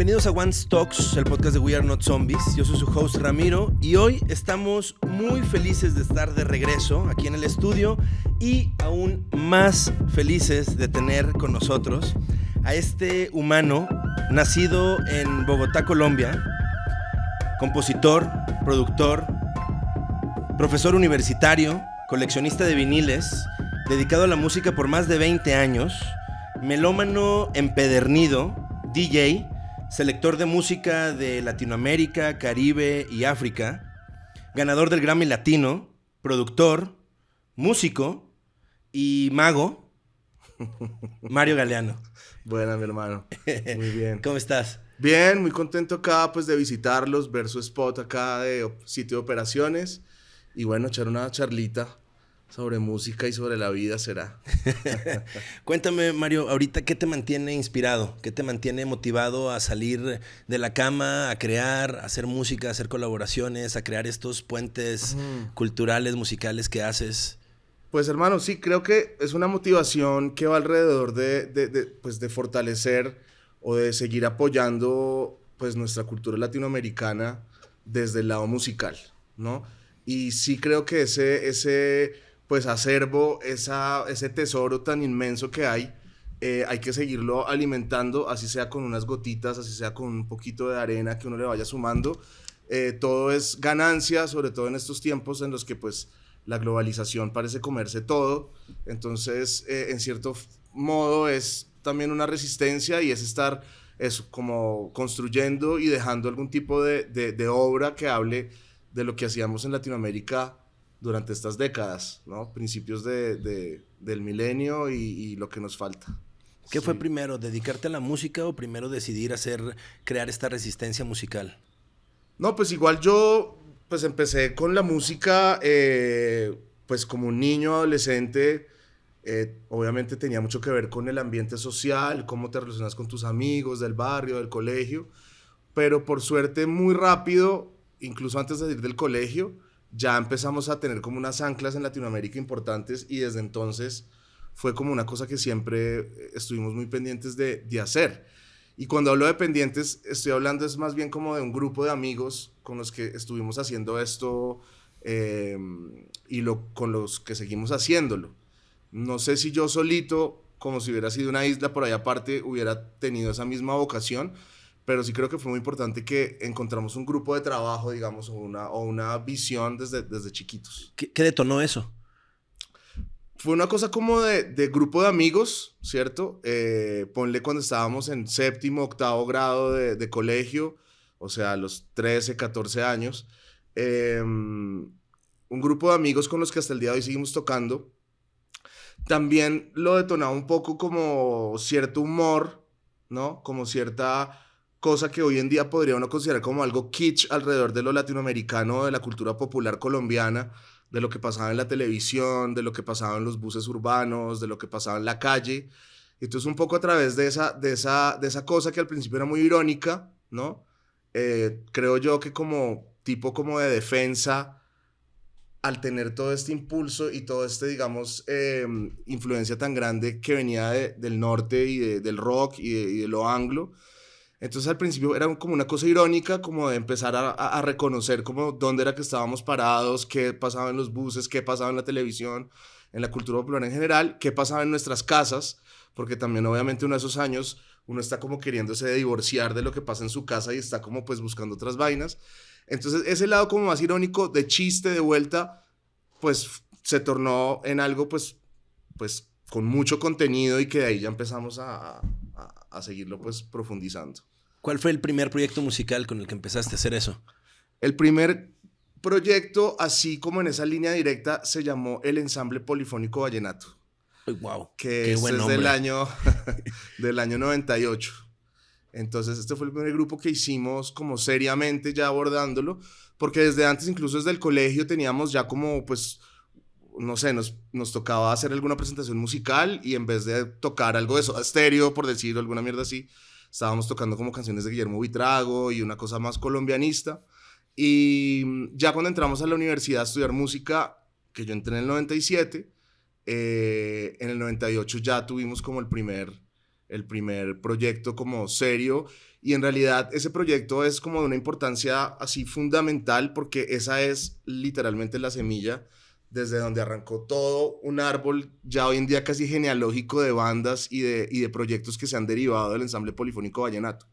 bienvenidos a One Stocks, el podcast de We Are Not Zombies. Yo soy su host Ramiro y hoy estamos muy felices de estar de regreso aquí en el estudio y aún más felices de tener con nosotros a este humano nacido en Bogotá, Colombia, compositor, productor, profesor universitario, coleccionista de viniles, dedicado a la música por más de 20 años, melómano empedernido, DJ, selector de música de Latinoamérica, Caribe y África, ganador del Grammy Latino, productor, músico y mago, Mario Galeano. Buena, mi hermano. Muy bien. ¿Cómo estás? Bien, muy contento acá pues de visitarlos, ver su spot acá de sitio de operaciones y bueno, echar una charlita sobre música y sobre la vida será. Cuéntame, Mario, ahorita, ¿qué te mantiene inspirado? ¿Qué te mantiene motivado a salir de la cama, a crear, a hacer música, a hacer colaboraciones, a crear estos puentes culturales, musicales que haces? Pues hermano, sí, creo que es una motivación que va alrededor de, pues, de fortalecer o de seguir apoyando pues nuestra cultura latinoamericana desde el lado musical, ¿no? Y sí creo que ese, ese pues acervo, ese tesoro tan inmenso que hay, eh, hay que seguirlo alimentando, así sea con unas gotitas, así sea con un poquito de arena que uno le vaya sumando. Eh, todo es ganancia, sobre todo en estos tiempos en los que pues la globalización parece comerse todo. Entonces, eh, en cierto modo es también una resistencia y es estar eso, como construyendo y dejando algún tipo de, de obra que hable de lo que hacíamos en Latinoamérica durante estas décadas, ¿no? Principios de, del milenio y, lo que nos falta. ¿Qué fue primero, dedicarte a la música o primero decidir hacer, crear esta resistencia musical? No, pues igual yo, pues empecé con la música, eh, pues como un niño adolescente, eh, obviamente tenía mucho que ver con el ambiente social, cómo te relacionas con tus amigos del barrio, del colegio, pero por suerte muy rápido, incluso antes de ir del colegio, ya empezamos a tener como unas anclas en Latinoamérica importantes y desde entonces fue como una cosa que siempre estuvimos muy pendientes de, de hacer. Y cuando hablo de pendientes, estoy hablando es más bien como de un grupo de amigos con los que estuvimos haciendo esto em, y lo, con los que seguimos haciéndolo. No sé si yo solito, como si hubiera sido una isla por ahí aparte, hubiera tenido esa misma vocación, pero sí creo que fue muy importante que encontramos un grupo de trabajo, digamos, o una, o una visión desde, desde chiquitos. ¿Qué, detonó eso? Fue una cosa como de, de grupo de amigos, ¿cierto? Eh, ponle cuando estábamos en séptimo, octavo grado de, de colegio, o sea, a los 13, 14 años. Em, un grupo de amigos con los que hasta el día de hoy seguimos tocando. También lo detonaba un poco como cierto humor, ¿no? Como cierta cosa que hoy en día podría uno considerar como algo kitsch alrededor de lo latinoamericano, de la cultura popular colombiana, de lo que pasaba en la televisión, de lo que pasaba en los buses urbanos, de lo que pasaba en la calle. Entonces un poco a través de esa, de esa, de esa cosa que al principio era muy irónica, ¿no? Eh, creo yo que como tipo como de defensa, al tener todo este impulso y todo este, digamos, em, influencia tan grande que venía del norte y del rock y de, y de lo anglo, entonces al principio era como una cosa irónica, como de empezar a, reconocer como dónde era que estábamos parados, qué pasaba en los buses, qué pasaba en la televisión, en la cultura popular en general, qué pasaba en nuestras casas, porque también obviamente uno de esos años uno está como queriéndose divorciar de lo que pasa en su casa y está como pues buscando otras vainas. Entonces ese lado como más irónico de chiste de vuelta, pues se tornó en algo pues, pues con mucho contenido y que de ahí ya empezamos a, a, a seguirlo pues profundizando. ¿Cuál fue el primer proyecto musical con el que empezaste a hacer eso? El primer proyecto, así como en esa línea directa, se llamó el Ensamble Polifónico Vallenato. wow. Que es del año, del año 98. Entonces, este fue el primer grupo que hicimos como seriamente ya abordándolo, porque desde antes, incluso desde el colegio, teníamos ya como, pues, no sé, nos, nos tocaba hacer alguna presentación musical y en vez de tocar algo de eso, estéreo, por decirlo, alguna mierda así, estábamos tocando como canciones de Guillermo Vitrago y una cosa más colombianista. Y ya cuando entramos a la universidad a estudiar música, que yo entré en el 97, eh, en el 98 ya tuvimos como el primer, el primer proyecto como serio Y en realidad ese proyecto es como de una importancia así fundamental porque esa es literalmente la semilla desde donde arrancó todo un árbol ya hoy en día casi genealógico de bandas y de, y de proyectos que se han derivado del ensamble polifónico vallenato.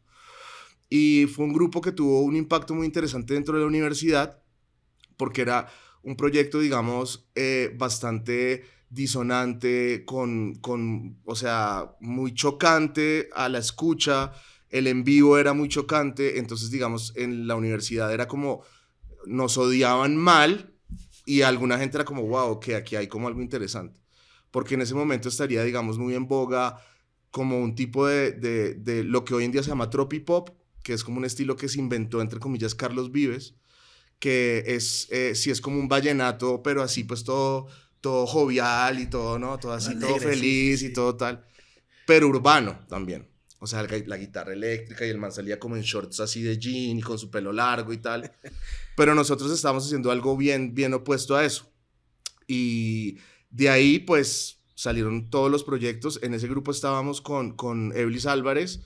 Y fue un grupo que tuvo un impacto muy interesante dentro de la universidad porque era un proyecto, digamos, eh, bastante disonante, con, con, o sea, muy chocante a la escucha, el en vivo era muy chocante, entonces, digamos, en la universidad era como, nos odiaban mal y alguna gente era como, wow, que aquí hay como algo interesante, porque en ese momento estaría, digamos, muy en boga como un tipo de, de, de lo que hoy en día se llama tropipop, que es como un estilo que se inventó, entre comillas, Carlos Vives, que es, eh, sí es como un vallenato, pero así pues todo, todo jovial y todo, ¿no? Todo así, todo feliz y todo tal, pero urbano también. O sea, la, la, guitarra eléctrica y el man salía como en shorts así de jean y con su pelo largo y tal. Pero nosotros estábamos haciendo algo bien, bien opuesto a eso. Y de ahí, pues, salieron todos los proyectos. En ese grupo estábamos con, con Eblis Álvarez,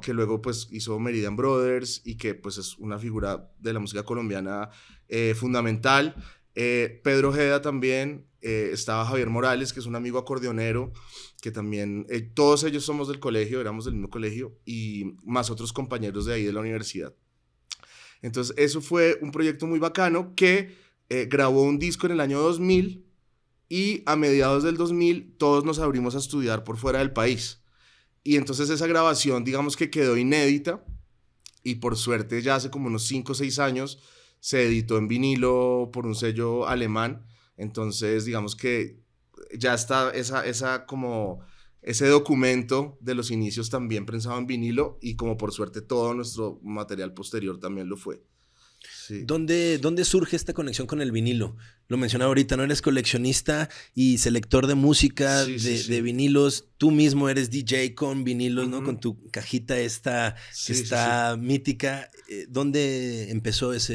que luego pues hizo Meridian Brothers y que pues es una figura de la música colombiana eh, fundamental. Eh, Pedro Ojeda también, eh, estaba Javier Morales, que es un amigo acordeonero, que también, todos ellos somos del colegio, éramos del mismo colegio, y más otros compañeros de ahí de la universidad. Entonces, eso fue un proyecto muy bacano que grabó un disco en el año 2000 y a mediados del 2000 todos nos abrimos a estudiar por fuera del país. Y entonces esa grabación, digamos que quedó inédita y por suerte ya hace como unos 5 o 6 años se editó en vinilo por un sello alemán. Entonces, digamos que ya está esa, esa como ese documento de los inicios también pensado en vinilo y como por suerte todo nuestro material posterior también lo fue. ¿Dónde, ¿Dónde, surge esta conexión con el vinilo? Lo mencionaba ahorita, ¿no? Eres coleccionista y selector de música, de, vinilos. Tú mismo eres DJ con vinilos, ¿no? Con tu cajita esta que está mítica. Eh, ¿Dónde empezó esa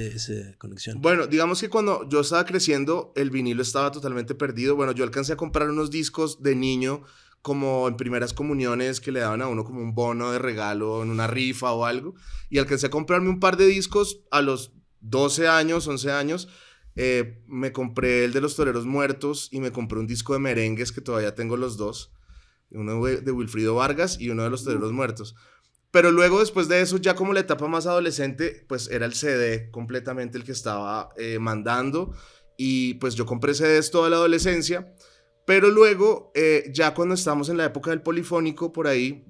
conexión? Bueno, digamos que cuando yo estaba creciendo, el vinilo estaba totalmente perdido. Bueno, yo alcancé a comprar unos discos de niño como en primeras comuniones que le daban a uno como un bono de regalo en una rifa o algo. Y alcancé a comprarme un par de discos a los 12 años, 11 años, eh, me compré el de los toreros muertos y me compré un disco de merengues que todavía tengo los dos, uno de Wilfrido Vargas y uno de los toreros muertos. Pero luego, después de eso, ya como la etapa más adolescente, pues era el CD completamente el que estaba eh, mandando. Y pues yo compré CDs toda la adolescencia. Pero luego, eh, ya cuando estamos en la época del polifónico, por ahí,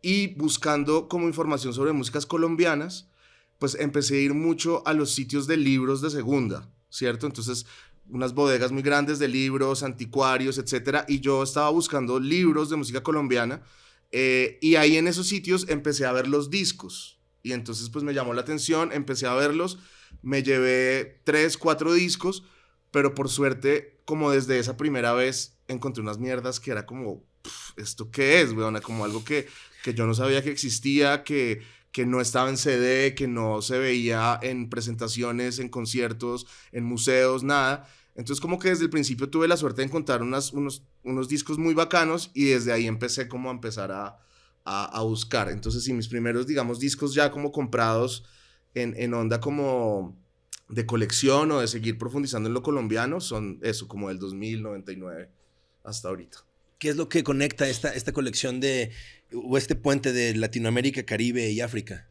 y buscando como información sobre músicas colombianas, pues empecé a ir mucho a los sitios de libros de segunda, ¿cierto? Entonces, unas bodegas muy grandes de libros, anticuarios, etcétera, y yo estaba buscando libros de música colombiana, eh, y ahí en esos sitios empecé a ver los discos, y entonces pues me llamó la atención, empecé a verlos, me llevé tres, cuatro discos, pero por suerte, como desde esa primera vez, encontré unas mierdas que era como, ¿esto qué es, weona? Como algo que, que yo no sabía que existía, que que no estaba en CD, que no se veía en presentaciones, en conciertos, en museos, nada. Entonces como que desde el principio tuve la suerte de encontrar unas, unos, unos discos muy bacanos y desde ahí empecé como a empezar a, a, buscar. Entonces sí, mis primeros, digamos, discos ya como comprados en, en onda como de colección o de seguir profundizando en lo colombiano son eso, como del 2099 hasta ahorita. ¿Qué es lo que conecta esta, esta colección de o este puente de Latinoamérica, Caribe y África?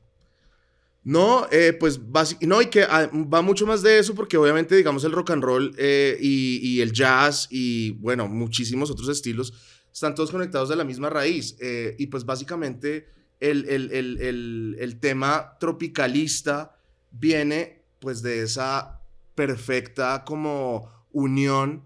No, eh, pues no, y que ah, va mucho más de eso porque obviamente, digamos, el rock and roll eh, y, el jazz y, bueno, muchísimos otros estilos están todos conectados a la misma raíz. Eh, y pues básicamente el, el, el, tema tropicalista viene pues de esa perfecta como unión,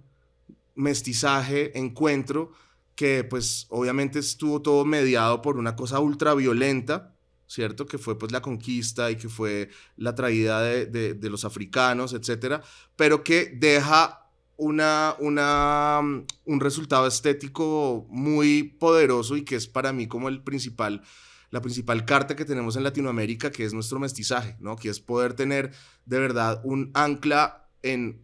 mestizaje, encuentro que pues obviamente estuvo todo mediado por una cosa ultraviolenta, ¿cierto? Que fue pues la conquista y que fue la traída de, los africanos, etcétera, pero que deja una, una, un resultado estético muy poderoso y que es para mí como el principal, la principal carta que tenemos en Latinoamérica, que es nuestro mestizaje, ¿no? Que es poder tener de verdad un ancla en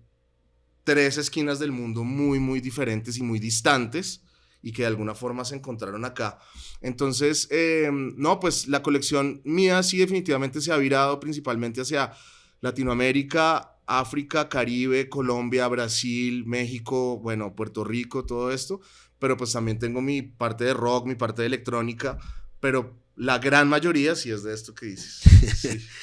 tres esquinas del mundo muy, muy diferentes y muy distantes, y que de alguna forma se encontraron acá. Entonces, em, no, pues la colección mía sí definitivamente se ha virado principalmente hacia Latinoamérica, África, Caribe, Colombia, Brasil, México, bueno, Puerto Rico, todo esto, pero pues también tengo mi parte de rock, mi parte de electrónica, pero la gran mayoría sí es de esto que dices.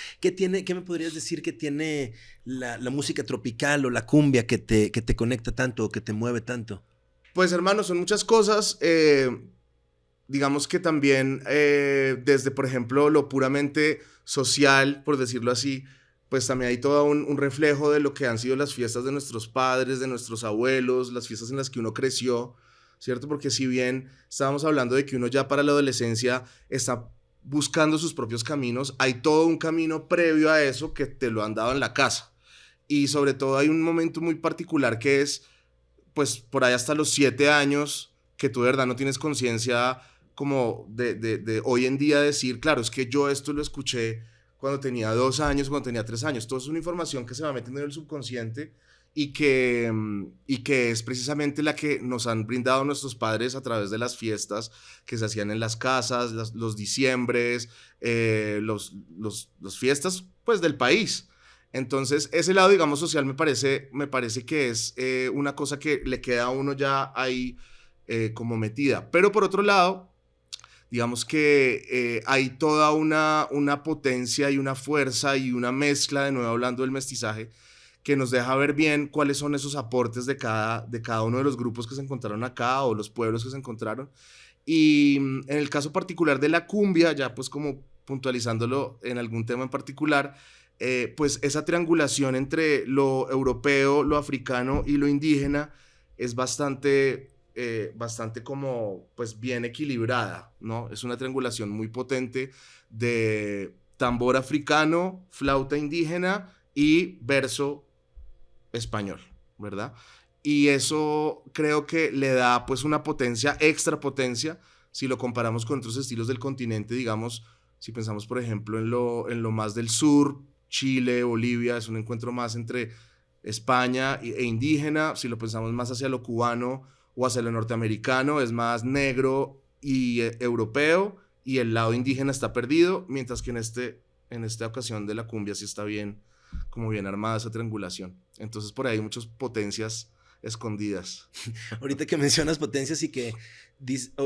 ¿Qué, tiene, ¿Qué me podrías decir que tiene la, música tropical o la cumbia que te, que te conecta tanto o que te mueve tanto? Pues hermano, son muchas cosas. Eh, digamos que también eh, desde, por ejemplo, lo puramente social, por decirlo así, pues también hay todo un, un, reflejo de lo que han sido las fiestas de nuestros padres, de nuestros abuelos, las fiestas en las que uno creció. ¿Cierto? Porque si bien estábamos hablando de que uno ya para la adolescencia está buscando sus propios caminos, hay todo un camino previo a eso que te lo han dado en la casa. Y sobre todo hay un momento muy particular que es, pues por ahí hasta los siete años, que tú de verdad no tienes conciencia como de, de, de, hoy en día decir, claro, es que yo esto lo escuché cuando tenía dos años, cuando tenía tres años. Todo es una información que se va metiendo en el subconsciente y que, mm, y que es precisamente la que nos han brindado nuestros padres a través de las fiestas que se hacían en las casas, los diciembres, eh, los, los, fiestas pues del país. Entonces, ese lado, digamos, social me parece, me parece que es eh, una cosa que le queda a uno ya ahí eh, como metida. Pero por otro lado, digamos que hay toda una, una potencia y una fuerza y una mezcla, de nuevo hablando del mestizaje, que nos deja ver bien cuáles son esos aportes de cada, de cada uno de los grupos que se encontraron acá o los pueblos que se encontraron. Y mm, en el caso particular de la cumbia, ya pues como puntualizándolo en algún tema en particular, eh, pues esa triangulación entre lo europeo, lo africano y lo indígena es bastante, eh, bastante como pues bien equilibrada, ¿no? Es una triangulación muy potente de tambor africano, flauta indígena y verso español, ¿verdad? Y eso creo que le da pues una potencia, extra potencia, si lo comparamos con otros estilos del continente, digamos, si pensamos por ejemplo en lo, en lo más del sur, Chile, Bolivia, es un encuentro más entre España e indígena, si lo pensamos más hacia lo cubano o hacia lo norteamericano, es más negro y eh, europeo, y el lado indígena está perdido, mientras que en, este, en esta ocasión de la cumbia sí está bien como bien armada esa triangulación. Entonces por ahí hay muchas potencias escondidas. Ahorita que mencionas potencias y que,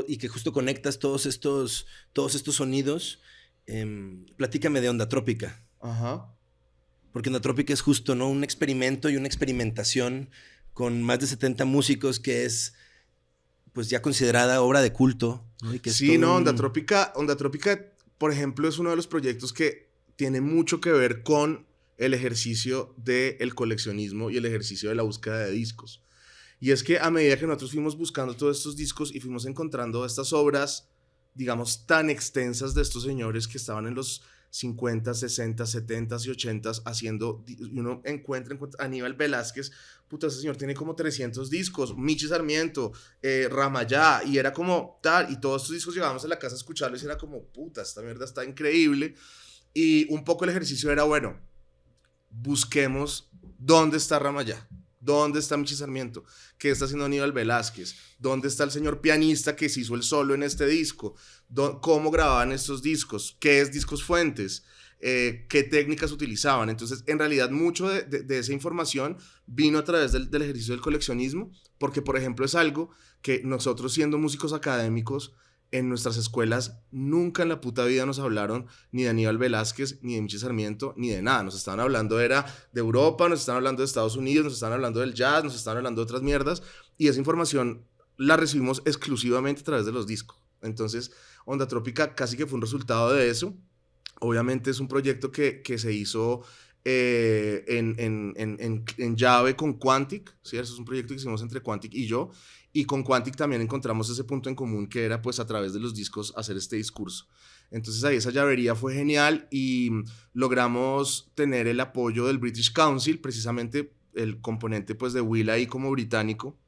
y que justo conectas todos estos, todos estos sonidos, em, platícame de Onda Trópica. Ajá. Porque Onda Trópica es justo, ¿no? Un experimento y una experimentación con más de 70 músicos que es pues ya considerada obra de culto. sí, no, Onda Trópica, Onda Trópica, por ejemplo, es uno de los proyectos que tiene mucho que ver con el ejercicio del coleccionismo y el ejercicio de la búsqueda de discos. Y es que a medida que nosotros fuimos buscando todos estos discos y fuimos encontrando estas obras, digamos, tan extensas de estos señores que estaban en los 50, 60, 70 y 80 haciendo, uno encuentra, encuentra Aníbal Velázquez, puta, ese señor tiene como 300 discos, Michi Sarmiento, eh, Ramayá, y era como tal, y todos estos discos llegábamos a la casa a escucharlos y era como, puta, esta mierda está increíble, y un poco el ejercicio era, bueno, busquemos dónde está Ramayá, dónde está Michi Sarmiento, qué está haciendo Aníbal Velázquez, dónde está el señor pianista que se hizo el solo en este disco, cómo grababan estos discos, qué es discos fuentes, eh, qué técnicas utilizaban. Entonces, en realidad, mucho de, esa información vino a través del, del, ejercicio del coleccionismo, porque, por ejemplo, es algo que nosotros siendo músicos académicos, en nuestras escuelas nunca en la puta vida nos hablaron ni de Aníbal Velázquez, ni de Michel Sarmiento, ni de nada. Nos estaban hablando era de Europa, nos estaban hablando de Estados Unidos, nos estaban hablando del jazz, nos estaban hablando de otras mierdas. Y esa información la recibimos exclusivamente a través de los discos. Entonces, Onda Trópica casi que fue un resultado de eso. Obviamente es un proyecto que, que se hizo eh, en, en, en, en, llave con Quantic, ¿sí? Es un proyecto que hicimos entre Quantic y yo. Y con Quantic también encontramos ese punto en común que era pues a través de los discos hacer este discurso. Entonces ahí esa llavería fue genial y logramos tener el apoyo del British Council, precisamente el componente pues de Will ahí como británico,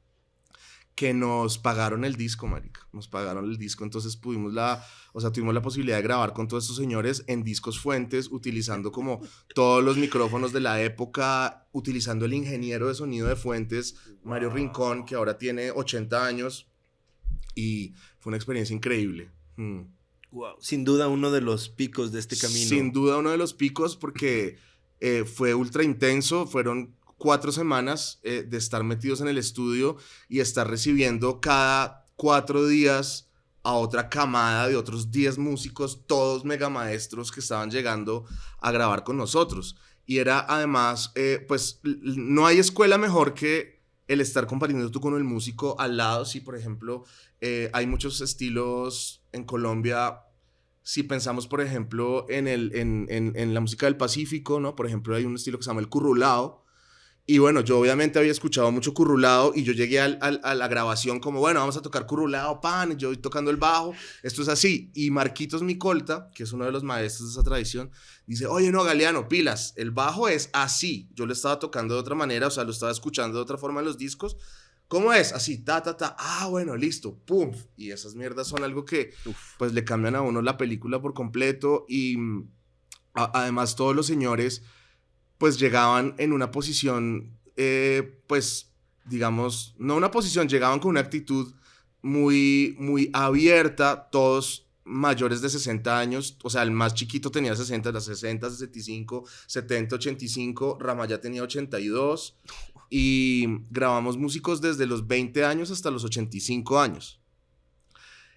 que nos pagaron el disco, marica. Nos pagaron el disco, entonces pudimos la, o sea, tuvimos la posibilidad de grabar con todos estos señores en discos fuentes, utilizando como todos los micrófonos de la época, utilizando el ingeniero de sonido de fuentes, Mario Rincón, que ahora tiene 80 años. y fue una experiencia increíble. Wow. Mm. Sin duda uno de los picos de este camino. Sin duda uno de los picos porque eh, fue ultra intenso, fueron cuatro semanas eh, de estar metidos en el estudio y estar recibiendo cada cuatro días a otra camada de otros 10 músicos, todos mega maestros que estaban llegando a grabar con nosotros. Y era además, eh, pues no hay escuela mejor que el estar compartiendo tú con el músico al lado. Si, por ejemplo, eh, hay muchos estilos en Colombia. Si pensamos, por ejemplo, en, el, en, en, la música del Pacífico, ¿no? Por ejemplo, hay un estilo que se llama el currulao, y bueno, yo obviamente había escuchado mucho currulado y yo llegué al, a la grabación como, bueno, vamos a tocar currulado, pan, yo tocando el bajo, esto es así. Y Marquitos Micolta, que es uno de los maestros de esa tradición, dice, oye, no, Galeano, pilas, el bajo es así. Yo lo estaba tocando de otra manera, o sea, lo estaba escuchando de otra forma en los discos. ¿Cómo es? Así, ta, ta, ta. Ah, bueno, listo, pum. Y esas mierdas son algo que, pues, le cambian a uno la película por completo. Y además, todos los señores pues llegaban en una posición, eh, pues, digamos, no una posición, llegaban con una actitud muy, muy abierta, todos mayores de 60 años, o sea, el más chiquito tenía 60, las 60, 65, 70, 85, Ramaya tenía 82 y grabamos músicos desde los 20 años hasta los 85 años.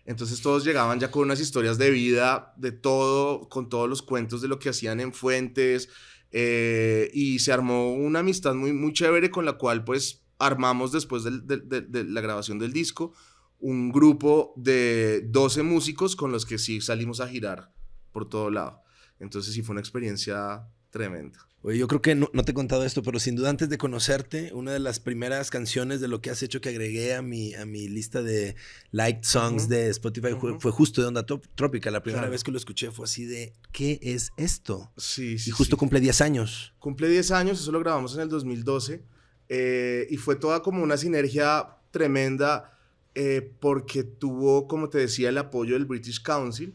Entonces todos llegaban ya con unas historias de vida, de todo, con todos los cuentos de lo que hacían en fuentes, eh, y se armó una amistad muy, muy chévere con la cual pues armamos después de, la grabación del disco un grupo de 12 músicos con los que sí salimos a girar por todo lado. Entonces sí fue una experiencia tremenda. Oye, yo creo que no, te he contado esto, pero sin duda antes de conocerte, una de las primeras canciones de lo que has hecho que agregué a mi, a mi lista de liked songs de Spotify fue, justo de Onda Trópica. La primera vez que lo escuché fue así de, ¿qué es esto? Sí, sí. Y justo cumple 10 años. Cumple 10 años, eso lo grabamos en el 2012. Eh, y fue toda como una sinergia tremenda eh, porque tuvo, como te decía, el apoyo del British Council.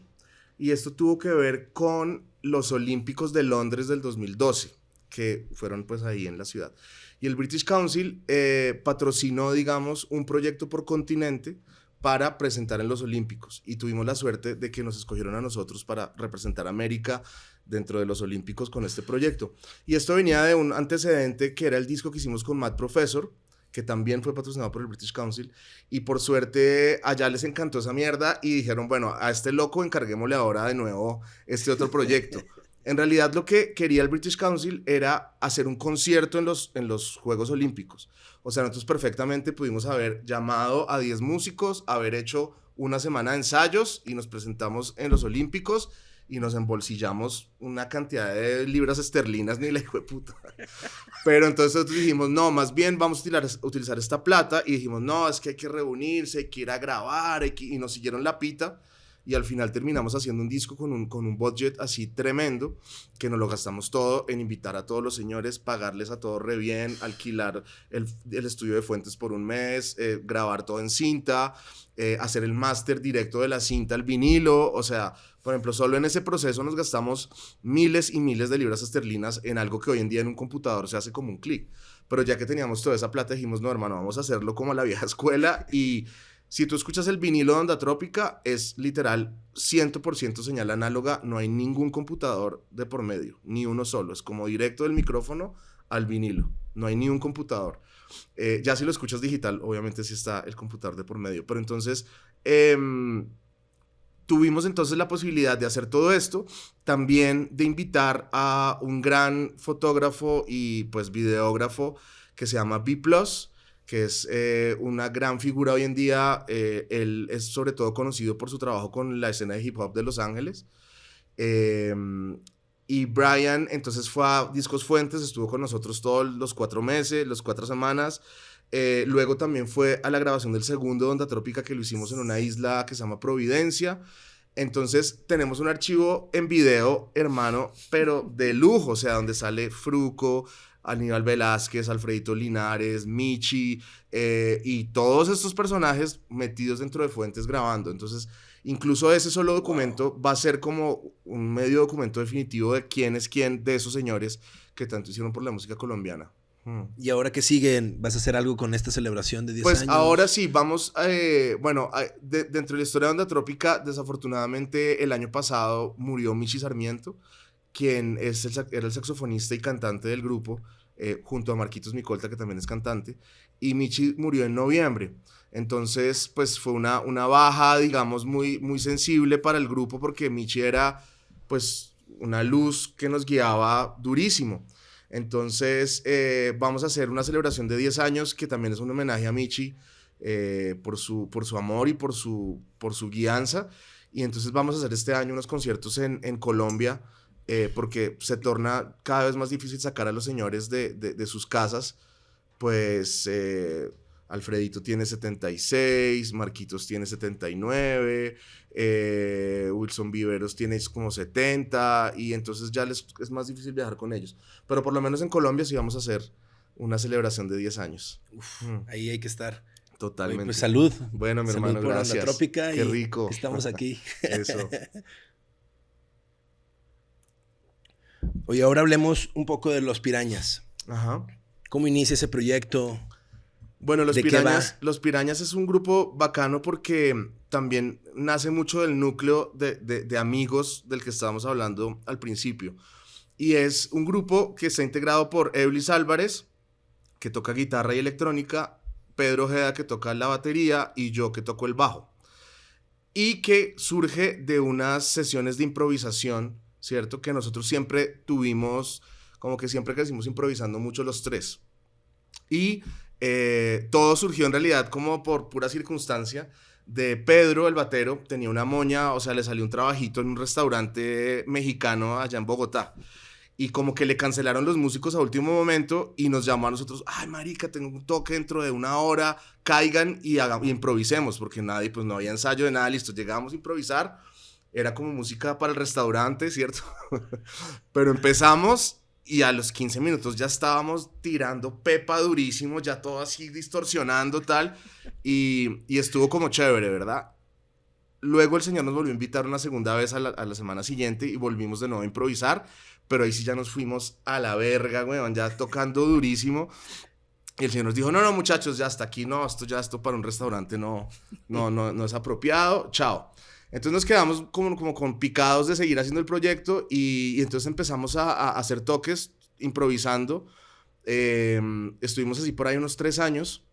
Y esto tuvo que ver con los Olímpicos de Londres del 2012 que fueron pues ahí en la ciudad. Y el British Council eh, patrocinó, digamos, un proyecto por continente para presentar en los Olímpicos y tuvimos la suerte de que nos escogieron a nosotros para representar a América dentro de los Olímpicos con este proyecto. Y esto venía de un antecedente que era el disco que hicimos con Matt Professor, que también fue patrocinado por el British Council, y por suerte allá les encantó esa mierda y dijeron, bueno, a este loco encarguémosle ahora de nuevo este otro proyecto. En realidad lo que quería el British Council era hacer un concierto en los, en los Juegos Olímpicos. O sea, nosotros perfectamente pudimos haber llamado a 10 músicos, haber hecho una semana de ensayos y nos presentamos en los Olímpicos y nos embolsillamos una cantidad de libras esterlinas, ni la hijo de puta. Pero entonces nosotros dijimos, no, más bien vamos a utilizar, utilizar esta plata y dijimos, no, es que hay que reunirse, hay que ir a grabar, y nos siguieron la pita y al final terminamos haciendo un disco con un, con un budget así tremendo que nos lo gastamos todo en invitar a todos los señores, pagarles a todos re bien, alquilar el, el estudio de fuentes por un mes, eh, grabar todo en cinta, eh, hacer el máster directo de la cinta al vinilo, o sea, por ejemplo, solo en ese proceso nos gastamos miles y miles de libras esterlinas en algo que hoy en día en un computador se hace como un clic. Pero ya que teníamos toda esa plata, dijimos, no, hermano, vamos a hacerlo como a la vieja escuela y si tú escuchas el vinilo de onda trópica, es literal 100% señal análoga, no hay ningún computador de por medio, ni uno solo, es como directo del micrófono al vinilo, no hay ni un computador. Eh, ya si lo escuchas digital, obviamente sí está el computador de por medio, pero entonces em, tuvimos entonces la posibilidad de hacer todo esto, también de invitar a un gran fotógrafo y pues videógrafo que se llama B ⁇ que es eh, una gran figura hoy en día. Eh, él es sobre todo conocido por su trabajo con la escena de hip hop de Los Ángeles. Em, y Brian entonces fue a Discos Fuentes, estuvo con nosotros todos los cuatro meses, las cuatro semanas. Eh, luego también fue a la grabación del segundo Onda Trópica que lo hicimos en una isla que se llama Providencia. Entonces tenemos un archivo en video, hermano, pero de lujo, o sea, donde sale Fruco, Aníbal Velázquez, Alfredito Linares, Michi eh, y todos estos personajes metidos dentro de fuentes grabando. Entonces, incluso ese solo documento va a ser como un medio documento definitivo de quién es quién de esos señores que tanto hicieron por la música colombiana. Hmm. ¿Y ahora qué siguen? ¿Vas a hacer algo con esta celebración de 10 pues años? Pues ahora sí, vamos, eh, bueno, dentro de la historia de Onda Trópica, desafortunadamente el año pasado murió Michi Sarmiento, quien es era el saxofonista y cantante del grupo, eh, junto a Marquitos Micolta, que también es cantante, y Michi murió en noviembre. Entonces, pues fue una, una baja, digamos, muy, muy sensible para el grupo, porque Michi era, pues, una luz que nos guiaba durísimo. Entonces, eh, vamos a hacer una celebración de 10 años que también es un homenaje a Michi eh, por, su, por su amor y por su, por su guianza. Y entonces vamos a hacer este año unos conciertos en, en Colombia eh, porque se torna cada vez más difícil sacar a los señores de, de, de sus casas. Pues Alfredito tiene 76, Marquitos tiene 79, eh, Wilson Viveros tiene como 70 y entonces ya les, es más difícil viajar con ellos. Pero por lo menos en Colombia sí vamos a hacer una celebración de 10 años. Mm. Ahí hay que estar. Totalmente. pues salud. Bueno, mi hermano, gracias. Trópica Qué rico. Estamos aquí. Eso. Oye, ahora hablemos un poco de los pirañas. Ajá. ¿Cómo inicia ese proyecto? Bueno, los pirañas, los pirañas es un grupo bacano porque también nace mucho del núcleo de, amigos del que estábamos hablando al principio. Y es un grupo que está integrado por Eblis Álvarez, que toca guitarra y electrónica, Pedro Ojeda, que toca la batería, y yo, que toco el bajo. Y que surge de unas sesiones de improvisación, ¿cierto? Que nosotros siempre tuvimos, como que siempre crecimos improvisando mucho los tres. Y eh, todo surgió en realidad como por pura circunstancia de Pedro, el batero, tenía una moña, o sea, le salió un trabajito en un restaurante mexicano allá en Bogotá. Y como que le cancelaron los músicos a último momento y nos llamó a nosotros, ay, marica, tengo un toque dentro de una hora, caigan y, y improvisemos, porque nadie, pues no había ensayo de nada, listo, llegábamos a improvisar, era como música para el restaurante, ¿cierto? Pero empezamos y a los 15 minutos ya estábamos tirando pepa durísimo, ya todo así distorsionando tal, y, y estuvo como chévere, ¿verdad? Luego el señor nos volvió a invitar una segunda vez a la, a la, semana siguiente y volvimos de nuevo a improvisar, pero ahí sí ya nos fuimos a la verga, weón, ya tocando durísimo. Y el señor nos dijo, no, no, muchachos, ya hasta aquí, no, esto ya, esto para un restaurante no, no, no, no es apropiado, chao. Entonces nos quedamos como, como con picados de seguir haciendo el proyecto y, entonces empezamos a, hacer toques improvisando. Em, estuvimos así por ahí unos tres años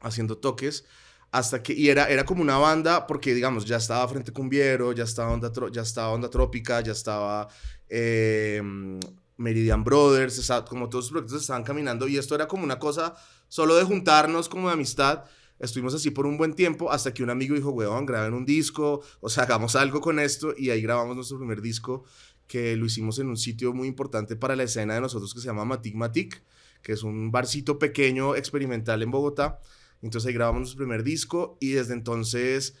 haciendo toques hasta que, y era, era como una banda, porque digamos, ya estaba Frente Cumbiero, ya estaba Onda, ya estaba Onda Trópica, ya estaba em, Meridian Brothers, como todos los proyectos estaban caminando y esto era como una cosa solo de juntarnos como de amistad Estuvimos así por un buen tiempo hasta que un amigo dijo, weón, graben un disco, o sea, hagamos algo con esto y ahí grabamos nuestro primer disco que lo hicimos en un sitio muy importante para la escena de nosotros que se llama Matic Matic, que es un barcito pequeño experimental en Bogotá. Entonces ahí grabamos nuestro primer disco y desde entonces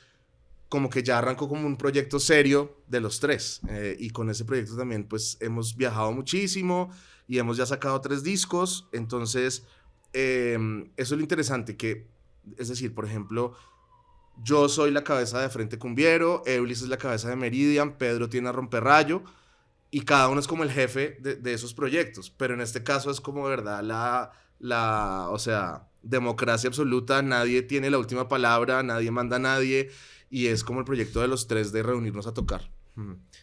como que ya arrancó como un proyecto serio de los tres. Eh, y con ese proyecto también pues hemos viajado muchísimo y hemos ya sacado tres discos. Entonces eh, eso es lo interesante, que es decir, por ejemplo, yo soy la cabeza de Frente Cumbiero, Eulis es la cabeza de Meridian, Pedro tiene a Romperrayo, y cada uno es como el jefe de, esos proyectos. Pero en este caso es como, ¿verdad? La, la, o sea, democracia absoluta, nadie tiene la última palabra, nadie manda a nadie, y es como el proyecto de los tres de reunirnos a tocar.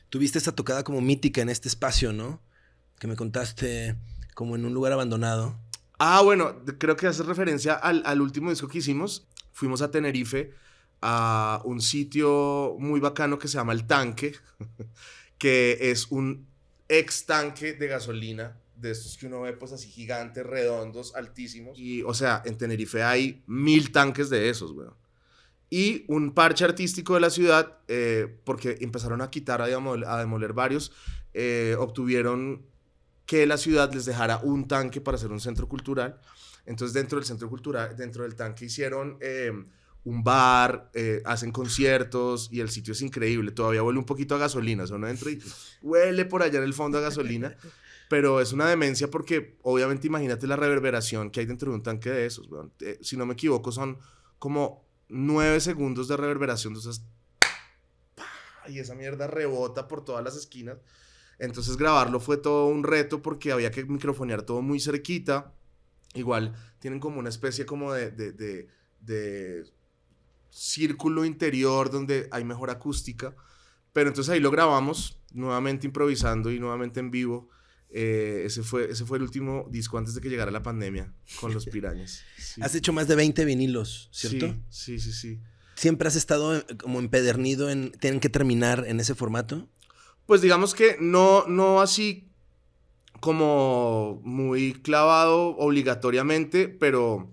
Tuviste esta tocada como mítica en este espacio, ¿no? Que me contaste como en un lugar abandonado. Ah, bueno, creo que hace referencia al, último disco que hicimos. Fuimos a Tenerife a un sitio muy bacano que se llama El Tanque, que es un ex tanque de gasolina, de estos que uno ve pues así gigantes, redondos, altísimos. Y, o sea, en Tenerife hay mil tanques de esos, weón. Y un parche artístico de la ciudad, eh, porque empezaron a quitar, a demoler, varios, eh, obtuvieron que la ciudad les dejara un tanque para hacer un centro cultural. Entonces dentro del centro cultural, dentro del tanque hicieron em, un bar, eh, hacen conciertos y el sitio es increíble. Todavía huele un poquito a gasolina, o sea, uno entra y huele por allá en el fondo a gasolina. Pero es una demencia porque obviamente imagínate la reverberación que hay dentro de un tanque de esos. Eh, si no me equivoco son como nueve segundos de reverberación. Entonces, y esa mierda rebota por todas las esquinas. Entonces grabarlo fue todo un reto porque había que microfonear todo muy cerquita. igual tienen como una especie como de, de, de, de círculo interior donde hay mejor acústica. Pero entonces ahí lo grabamos, nuevamente improvisando y nuevamente en vivo. Eh, ese, fue, ese fue el último disco antes de que llegara la pandemia con los pirañas. Sí. Has hecho más de 20 vinilos, ¿cierto? Sí, sí, sí, sí. ¿Siempre has estado eh, como empedernido en tienen que terminar en ese formato? Pues digamos que no, no así como muy clavado obligatoriamente, pero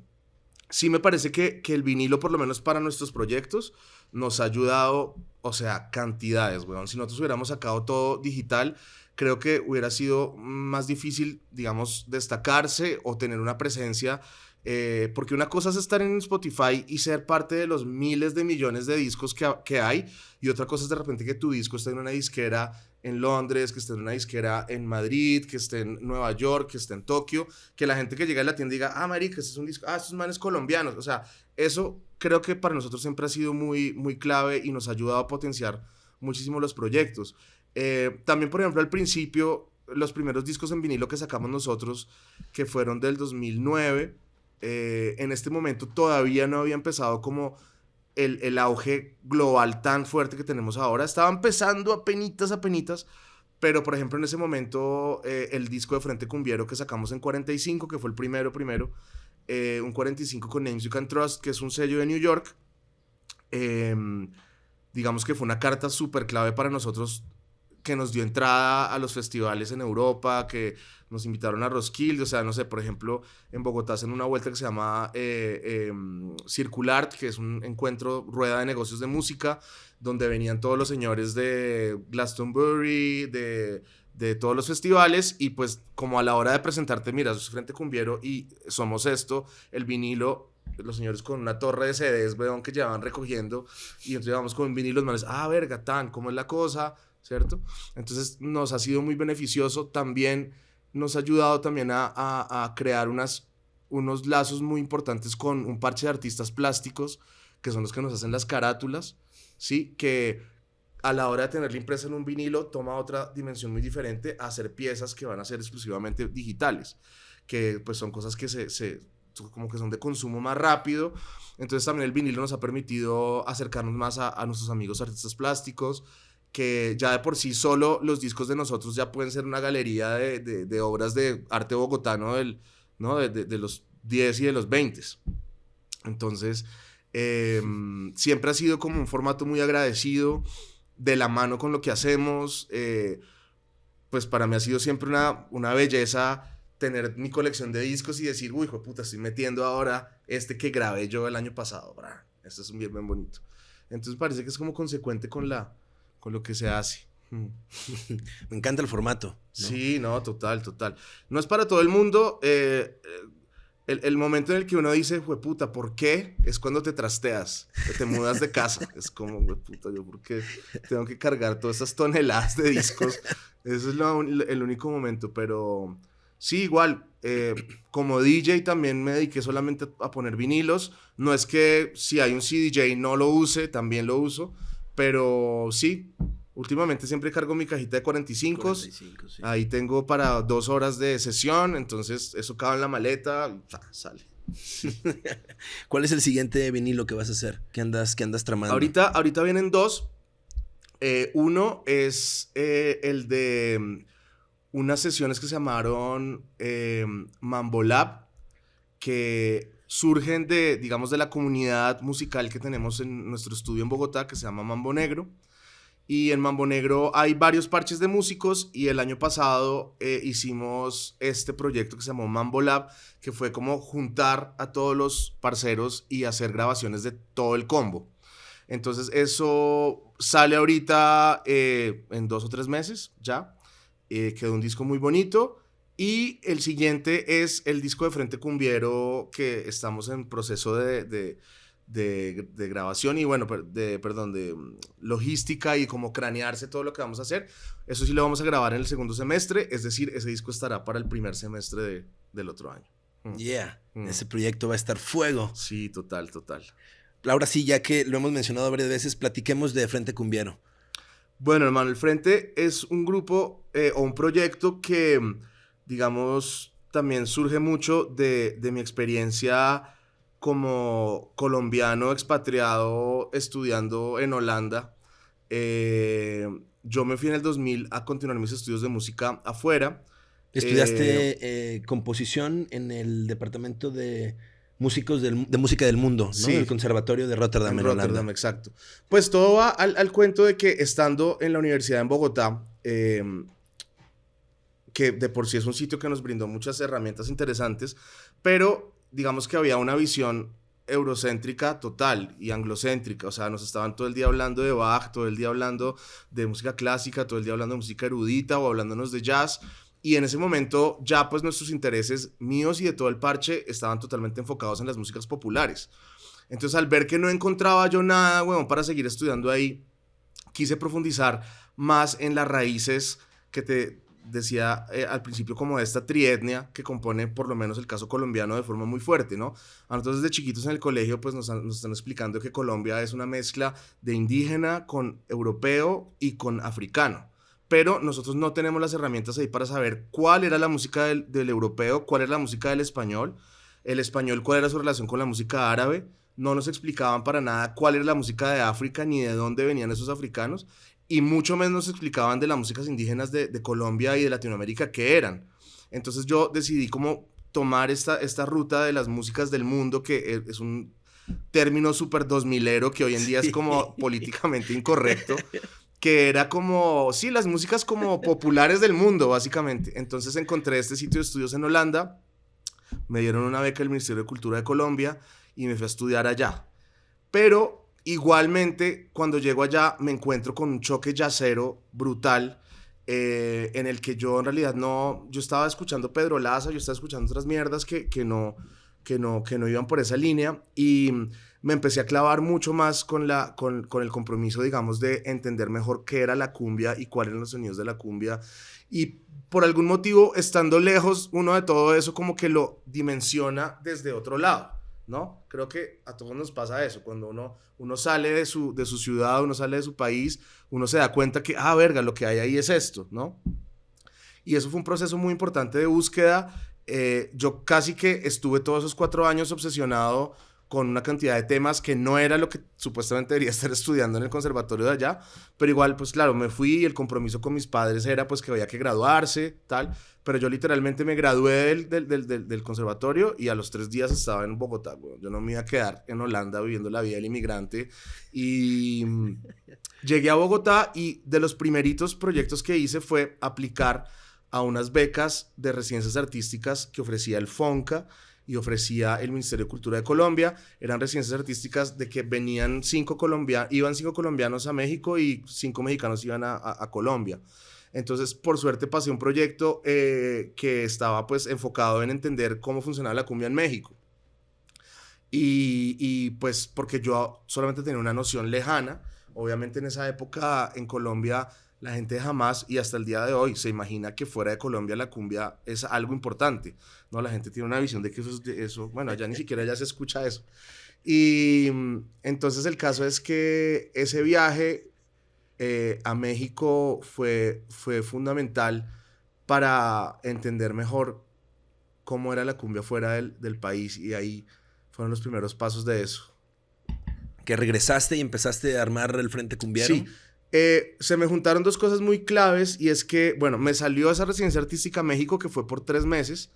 sí me parece que, que el vinilo, por lo menos para nuestros proyectos, nos ha ayudado, o sea, cantidades, weón. Si nosotros hubiéramos sacado todo digital, creo que hubiera sido más difícil, digamos, destacarse o tener una presencia. Eh, porque una cosa es estar en Spotify y ser parte de los miles de millones de discos que, hay, y otra cosa es de repente que tu disco esté en una disquera en Londres, que esté en una disquera en Madrid, que esté en Nueva York, que esté en Tokio, que la gente que llega a la tienda diga, ah, marica, este es un disco, ah, estos manes colombianos. O sea, eso creo que para nosotros siempre ha sido muy, muy clave y nos ha ayudado a potenciar muchísimo los proyectos. Eh, también, por ejemplo, al principio, los primeros discos en vinilo que sacamos nosotros, que fueron del 2009, eh, en este momento todavía no había empezado como el, el, auge global tan fuerte que tenemos ahora. Estaba empezando a penitas, a penitas, pero por ejemplo en ese momento eh, el disco de Frente Cumbiero que sacamos en 45, que fue el primero, primero, un 45 con Names You Can Trust, que es un sello de New York, em, digamos que fue una carta súper clave para nosotros que nos dio entrada a los festivales en Europa, que nos invitaron a Roskilde, o sea, no sé, por ejemplo, en Bogotá hacen una vuelta que se llama eh, em, Circular, que es un encuentro, rueda de negocios de música, donde venían todos los señores de Glastonbury, de, de todos los festivales, y pues como a la hora de presentarte, mira, sos Frente Cumbiero y somos esto, el vinilo, los señores con una torre de CDs, weón, que llevaban recogiendo, y entonces vamos con vinilos, manes, ah, verga, tan, ¿cómo es la cosa? ¿Cierto? Entonces nos ha sido muy beneficioso, también nos ha ayudado también a, a, crear unas, unos lazos muy importantes con un parche de artistas plásticos, que son los que nos hacen las carátulas, ¿sí? Que a la hora de tenerla impresa en un vinilo toma otra dimensión muy diferente a hacer piezas que van a ser exclusivamente digitales, que pues son cosas que se, se como que son de consumo más rápido. Entonces también el vinilo nos ha permitido acercarnos más a, a nuestros amigos artistas plásticos, que ya de por sí solo los discos de nosotros ya pueden ser una galería de, de, obras de arte bogotano del, ¿no? de, de, los 10 y de los 20. Entonces, em, siempre ha sido como un formato muy agradecido, de la mano con lo que hacemos. Eh, pues para mí ha sido siempre una, una belleza tener mi colección de discos y decir, uy, hijo puta, estoy metiendo ahora este que grabé yo el año pasado. Este es un bien, bien bonito. Entonces parece que es como consecuente con la, con lo que se hace. Mm. Me encanta el formato. Sí, no, total, total. No es para todo el mundo. Eh, el, el, momento en el que uno dice, puta, ¿por qué? Es cuando te trasteas, que te mudas de casa. es como, puta, yo, ¿por qué tengo que cargar todas esas toneladas de discos? Ese es lo, el único momento, pero sí, igual. Eh, como DJ también me dediqué solamente a poner vinilos. No es que si hay un CDJ no lo use, también lo uso pero sí, últimamente siempre cargo mi cajita de 45. 45 sí. Ahí tengo para dos horas de sesión, entonces eso cabe en la maleta, sale. ¿Cuál es el siguiente vinilo que vas a hacer? ¿Qué andas, qué andas tramando? Ahorita, ahorita vienen dos. Eh, uno es eh, el de mm, unas sesiones que se llamaron eh, Mambo Lab, que surgen de, digamos, de la comunidad musical que tenemos en nuestro estudio en Bogotá, que se llama Mambo Negro. Y en Mambo Negro hay varios parches de músicos y el año pasado eh, hicimos este proyecto que se llamó Mambo Lab, que fue como juntar a todos los parceros y hacer grabaciones de todo el combo. Entonces eso sale ahorita eh, en dos o tres meses ya. Eh, quedó un disco muy bonito. Y el siguiente es el disco de Frente Cumbiero que estamos en proceso de, de, de, grabación y bueno, de, perdón, de mm, logística y como cranearse todo lo que vamos a hacer. Eso sí lo vamos a grabar en el segundo semestre, es decir, ese disco estará para el primer semestre del otro año. Mm. Yeah, mm. ese proyecto va a estar fuego. Sí, total, total. Ahora sí, ya que lo hemos mencionado varias veces, platiquemos de Frente Cumbiero. Bueno, hermano, el Frente es un grupo eh, o un proyecto que digamos, también surge mucho de, de mi experiencia como colombiano expatriado estudiando en Holanda. Eh, yo me fui en el 2000 a continuar mis estudios de música afuera. Estudiaste eh, eh, composición en el departamento de músicos de música del mundo, ¿no? Sí. El Conservatorio de Rotterdam en, Rotterdam, exacto. Pues todo va al, al, cuento de que estando en la universidad en Bogotá, que de por sí es un sitio que nos brindó muchas herramientas interesantes, pero digamos que había una visión eurocéntrica total y anglocéntrica, o sea, nos estaban todo el día hablando de Bach, todo el día hablando de música clásica, todo el día hablando de música erudita o hablándonos de jazz, y en ese momento ya pues nuestros intereses míos y de todo el parche estaban totalmente enfocados en las músicas populares. Entonces al ver que no encontraba yo nada, bueno, para seguir estudiando ahí, quise profundizar más en las raíces que te decía eh, al principio como de esta trietnia que compone por lo menos el caso colombiano de forma muy fuerte, ¿no? A nosotros desde chiquitos en el colegio pues nos, nos, están explicando que Colombia es una mezcla de indígena con europeo y con africano. Pero nosotros no tenemos las herramientas ahí para saber cuál era la música del, europeo, cuál era la música del español, el español cuál era su relación con la música árabe, no nos explicaban para nada cuál era la música de África ni de dónde venían esos africanos, y mucho menos nos explicaban de las músicas indígenas de, Colombia y de Latinoamérica qué eran. Entonces yo decidí como tomar esta, esta ruta de las músicas del mundo, que es un término súper dos milero que hoy en día es como políticamente incorrecto, que era como, sí, las músicas como populares del mundo, básicamente. Entonces encontré este sitio de estudios en Holanda, me dieron una beca del Ministerio de Cultura de Colombia y me fui a estudiar allá. Pero igualmente, cuando llego allá, me encuentro con un choque yacero brutal. Eh, en el que yo en realidad no, yo estaba escuchando Pedro Laza, yo estaba escuchando otras mierdas que, que, no, que, no, que no iban por esa línea y me empecé a clavar mucho más con, la, con, con, el compromiso, digamos, de entender mejor qué era la cumbia y cuáles eran los sonidos de la cumbia. Y por algún motivo, estando lejos, uno de todo eso como que lo dimensiona desde otro lado, ¿no? Creo que a todos nos pasa eso. Cuando uno, uno sale de su, de su ciudad, uno sale de su país, uno se da cuenta que, ah, verga, lo que hay ahí es esto, ¿no? Y eso fue un proceso muy importante de búsqueda. Eh, yo casi que estuve todos esos cuatro años obsesionado con una cantidad de temas que no era lo que supuestamente debería estar estudiando en el conservatorio de allá, pero igual, pues claro, me fui y el compromiso con mis padres era pues que había que graduarse, tal, pero yo literalmente me gradué del, del, del, del conservatorio y a los tres días estaba en Bogotá, yo no me iba a quedar en Holanda viviendo la vida del inmigrante y mm, llegué a Bogotá y de los primeritos proyectos que hice fue aplicar a unas becas de residencias artísticas que ofrecía el FONCA, y ofrecía el Ministerio de Cultura de Colombia. Eran residencias artísticas de que venían cinco colombianos, iban cinco colombianos a México y cinco mexicanos iban a, a, Colombia. Entonces, por suerte pasé un proyecto eh, que estaba pues enfocado en entender cómo funcionaba la cumbia en México. Y, pues porque yo solamente tenía una noción lejana, obviamente en esa época en Colombia la gente jamás y hasta el día de hoy se imagina que fuera de Colombia la cumbia es algo importante. No, la gente tiene una visión de que eso es de eso. Bueno, ya ni siquiera ya se escucha eso. Y mm, entonces el caso es que ese viaje eh, a México fue, fue fundamental para entender mejor cómo era la cumbia fuera del, del país y ahí fueron los primeros pasos de eso. Que regresaste y empezaste a armar el Frente Cumbiero. Sí, eh, se me juntaron dos cosas muy claves y es que, bueno, me salió esa residencia artística a México que fue por tres meses,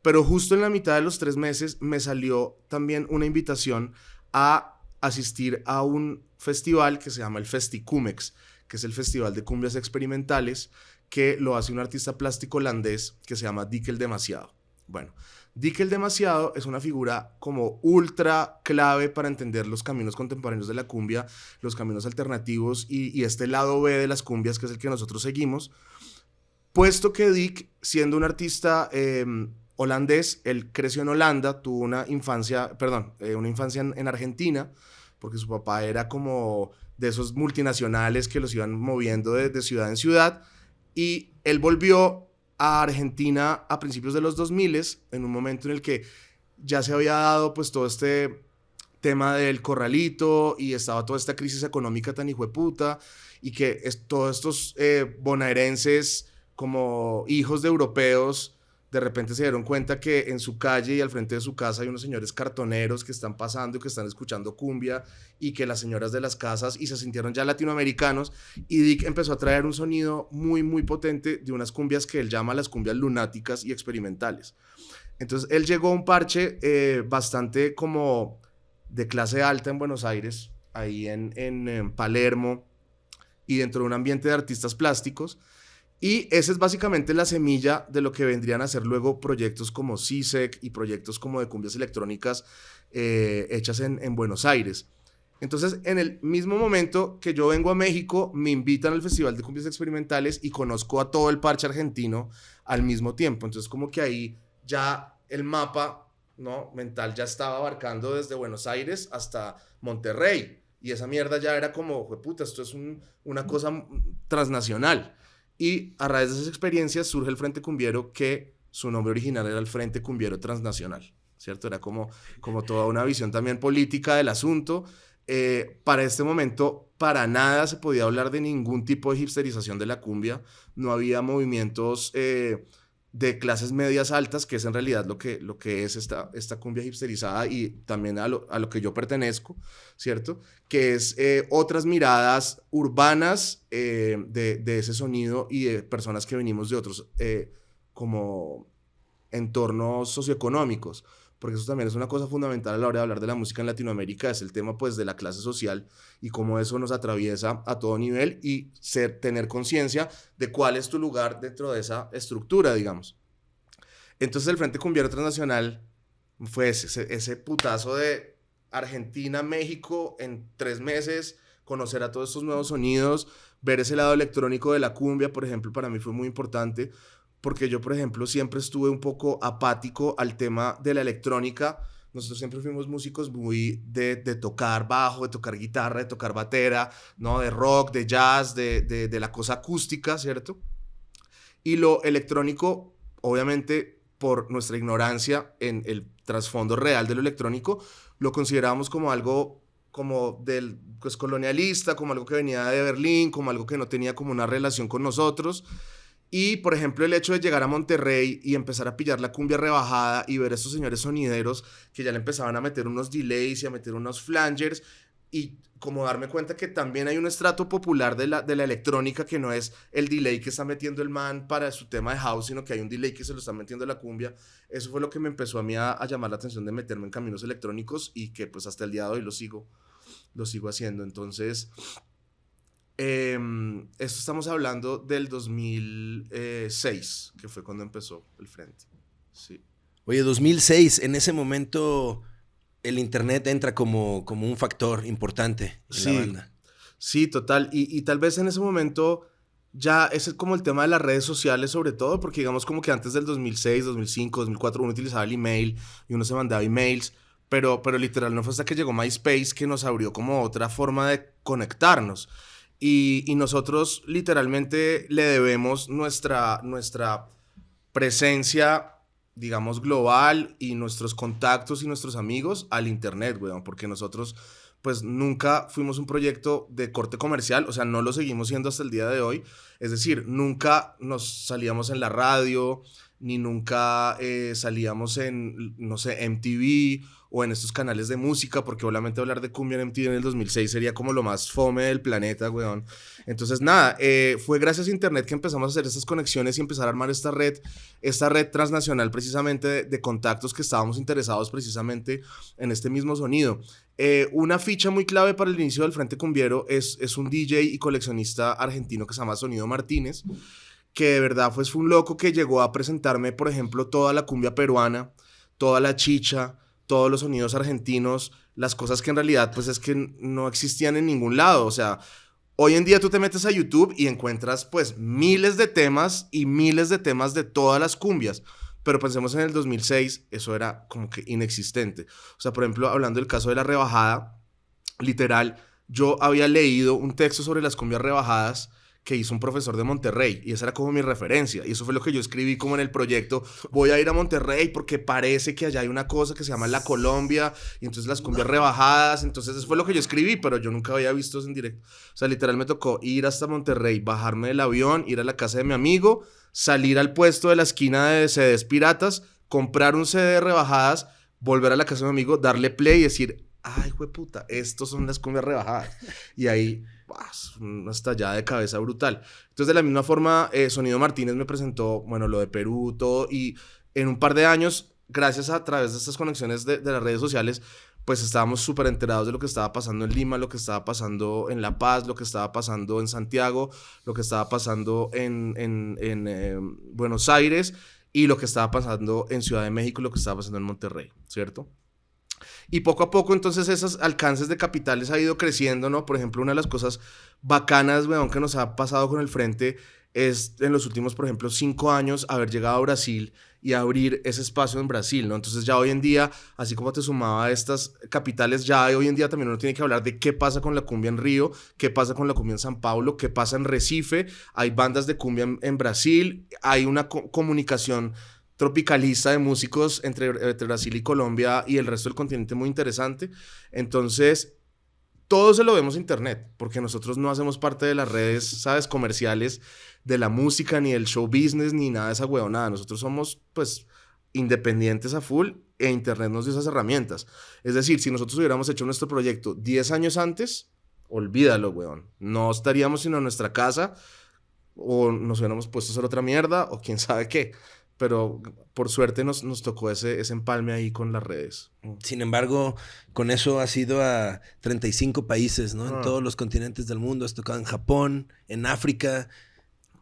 pero justo en la mitad de los tres meses me salió también una invitación a asistir a un festival que se llama el Festicumex, que es el Festival de Cumbias Experimentales, que lo hace un artista plástico holandés que se llama Dickel Demasiado. Bueno, Dickel demasiado es una figura como ultra clave para entender los caminos contemporáneos de la cumbia, los caminos alternativos y, este lado B de las cumbias que es el que nosotros seguimos. Puesto que Dick, siendo un artista em, holandés, él creció en Holanda, tuvo una infancia, perdón, eh, una infancia en, Argentina, porque su papá era como de esos multinacionales que los iban moviendo de, ciudad en ciudad, y él volvió a Argentina a principios de los 2000, en un momento en el que ya se había dado pues todo este tema del corralito y estaba toda esta crisis económica tan puta y que todos estos eh, bonaerenses como hijos de europeos de repente se dieron cuenta que en su calle y al frente de su casa hay unos señores cartoneros que están pasando y que están escuchando cumbia y que las señoras de las casas y se sintieron ya latinoamericanos y Dick empezó a traer un sonido muy muy potente de unas cumbias que él llama las cumbias lunáticas y experimentales. Entonces él llegó a un parche eh, bastante como de clase alta en Buenos Aires, ahí en, en Palermo y dentro de un ambiente de artistas plásticos y esa es básicamente la semilla de lo que vendrían a ser luego proyectos como CISEC y proyectos como de cumbias electrónicas eh, hechas en, en, Buenos Aires. Entonces, en el mismo momento que yo vengo a México, me invitan al Festival de Cumbias Experimentales y conozco a todo el parche argentino al mismo tiempo. Entonces, como que ahí ya el mapa ¿no? mental ya estaba abarcando desde Buenos Aires hasta Monterrey. Y esa mierda ya era como, puta, esto es una cosa transnacional. Y a raíz de esas experiencias surge el Frente Cumbiero que su nombre original era el Frente Cumbiero Transnacional, ¿cierto? Era como, como toda una visión también política del asunto. Eh, para este momento, para nada se podía hablar de ningún tipo de hipsterización de la cumbia. No había movimientos eh, de clases medias altas, que es en realidad lo que, lo que es esta, esta cumbia hipsterizada y también a lo, a lo que yo pertenezco, ¿cierto? Que es eh, otras miradas urbanas eh, de, de, ese sonido y de personas que venimos de otros eh, como entornos socioeconómicos, porque eso también es una cosa fundamental a la hora de hablar de la música en Latinoamérica, es el tema pues de la clase social y cómo eso nos atraviesa a todo nivel y ser, tener conciencia de cuál es tu lugar dentro de esa estructura, digamos. Entonces el Frente Cumbiero Transnacional fue ese, ese putazo de Argentina, México en tres meses, conocer a todos estos nuevos sonidos, ver ese lado electrónico de la cumbia, por ejemplo, para mí fue muy importante, porque yo, por ejemplo, siempre estuve un poco apático al tema de la electrónica, nosotros siempre fuimos músicos muy de, de, tocar bajo, de tocar guitarra, de tocar batera, ¿no? De rock, de jazz, de, de, de la cosa acústica, ¿cierto? Y lo electrónico, obviamente, por nuestra ignorancia en el trasfondo real de lo electrónico, lo considerábamos como algo como del pues, colonialista, como algo que venía de Berlín, como algo que no tenía como una relación con nosotros. Y, por ejemplo, el hecho de llegar a Monterrey y empezar a pillar la cumbia rebajada y ver a estos señores sonideros que ya le empezaban a meter unos delays y a meter unos flangers y como darme cuenta que también hay un estrato popular de la, de la electrónica que no es el delay que está metiendo el man para su tema de house, sino que hay un delay que se lo está metiendo la cumbia. Eso fue lo que me empezó a mí a, a llamar la atención de meterme en caminos electrónicos y que pues hasta el día de hoy lo sigo, lo sigo haciendo. Entonces, eh, esto estamos hablando del 2006, que fue cuando empezó el frente. Sí. Oye, 2006, en ese momento el Internet entra como, como un factor importante en sí, la banda. Sí, total. Y, y, tal vez en ese momento ya es como el tema de las redes sociales sobre todo, porque digamos como que antes del 2006, 2005, 2004 uno utilizaba el email y uno se mandaba emails, pero, pero literal no fue hasta que llegó MySpace que nos abrió como otra forma de conectarnos. Y, nosotros literalmente le debemos nuestra, nuestra presencia, digamos, global y nuestros contactos y nuestros amigos al Internet, weón, porque nosotros pues nunca fuimos un proyecto de corte comercial, o sea, no lo seguimos siendo hasta el día de hoy, es decir, nunca nos salíamos en la radio, ni nunca eh, salíamos en, no sé, MTV o en estos canales de música, porque obviamente hablar de cumbia en MTV en el 2006 sería como lo más fome del planeta, weón. Entonces, nada, eh, fue gracias a Internet que empezamos a hacer estas conexiones y empezar a armar esta red, esta red transnacional precisamente de, contactos que estábamos interesados precisamente en este mismo sonido. Eh, una ficha muy clave para el inicio del Frente Cumbiero es, es un DJ y coleccionista argentino que se llama Sonido Martínez, que de verdad pues, fue un loco que llegó a presentarme, por ejemplo, toda la cumbia peruana, toda la chicha, todos los sonidos argentinos, las cosas que en realidad pues es que no existían en ningún lado, o sea, hoy en día tú te metes a YouTube y encuentras pues miles de temas y miles de temas de todas las cumbias, pero pensemos en el 2006, eso era como que inexistente. O sea, por ejemplo, hablando del caso de la rebajada, literal, yo había leído un texto sobre las cumbias rebajadas que hizo un profesor de Monterrey y esa era como mi referencia y eso fue lo que yo escribí como en el proyecto voy a ir a Monterrey porque parece que allá hay una cosa que se llama la Colombia y entonces las cumbias rebajadas entonces eso fue lo que yo escribí pero yo nunca había visto eso en directo o sea literal me tocó ir hasta Monterrey bajarme del avión ir a la casa de mi amigo salir al puesto de la esquina de CDs piratas comprar un CD de rebajadas volver a la casa de mi amigo darle play y decir ay, puta, estos son las cumbias rebajadas. Y ahí una estallada de cabeza brutal. Entonces, de la misma forma, eh, Sonido Martínez me presentó, bueno, lo de Perú, todo, y en un par de años, gracias a, través de estas conexiones de, las redes sociales, pues estábamos súper enterados de lo que estaba pasando en Lima, lo que estaba pasando en La Paz, lo que estaba pasando en Santiago, lo que estaba pasando en, en, en eh, Buenos Aires y lo que estaba pasando en Ciudad de México lo que estaba pasando en Monterrey, ¿cierto? Y poco a poco, entonces, esos alcances de capitales ha ido creciendo, ¿no? Por ejemplo, una de las cosas bacanas, weón, que nos ha pasado con el frente es en los últimos, por ejemplo, cinco años haber llegado a Brasil y abrir ese espacio en Brasil, ¿no? Entonces ya hoy en día, así como te sumaba a estas capitales, ya hoy en día también uno tiene que hablar de qué pasa con la cumbia en Río, qué pasa con la cumbia en San Paulo, qué pasa en Recife, hay bandas de cumbia en, Brasil, hay una comunicación tropicalista de músicos entre, Brasil y Colombia y el resto del continente muy interesante. Entonces, todo se lo vemos en internet, porque nosotros no hacemos parte de las redes, ¿sabes?, comerciales de la música, ni del show business, ni nada de esa nada Nosotros somos, pues, independientes a full e internet nos dio esas herramientas. Es decir, si nosotros hubiéramos hecho nuestro proyecto 10 años antes, olvídalo, weón. No estaríamos sino en nuestra casa o nos hubiéramos puesto a hacer otra mierda o quién sabe qué pero por suerte nos, nos tocó ese, ese empalme ahí con las redes. Sin embargo, con eso has ido a 35 países, ¿no? En ah. todos los continentes del mundo, has tocado en Japón, en África.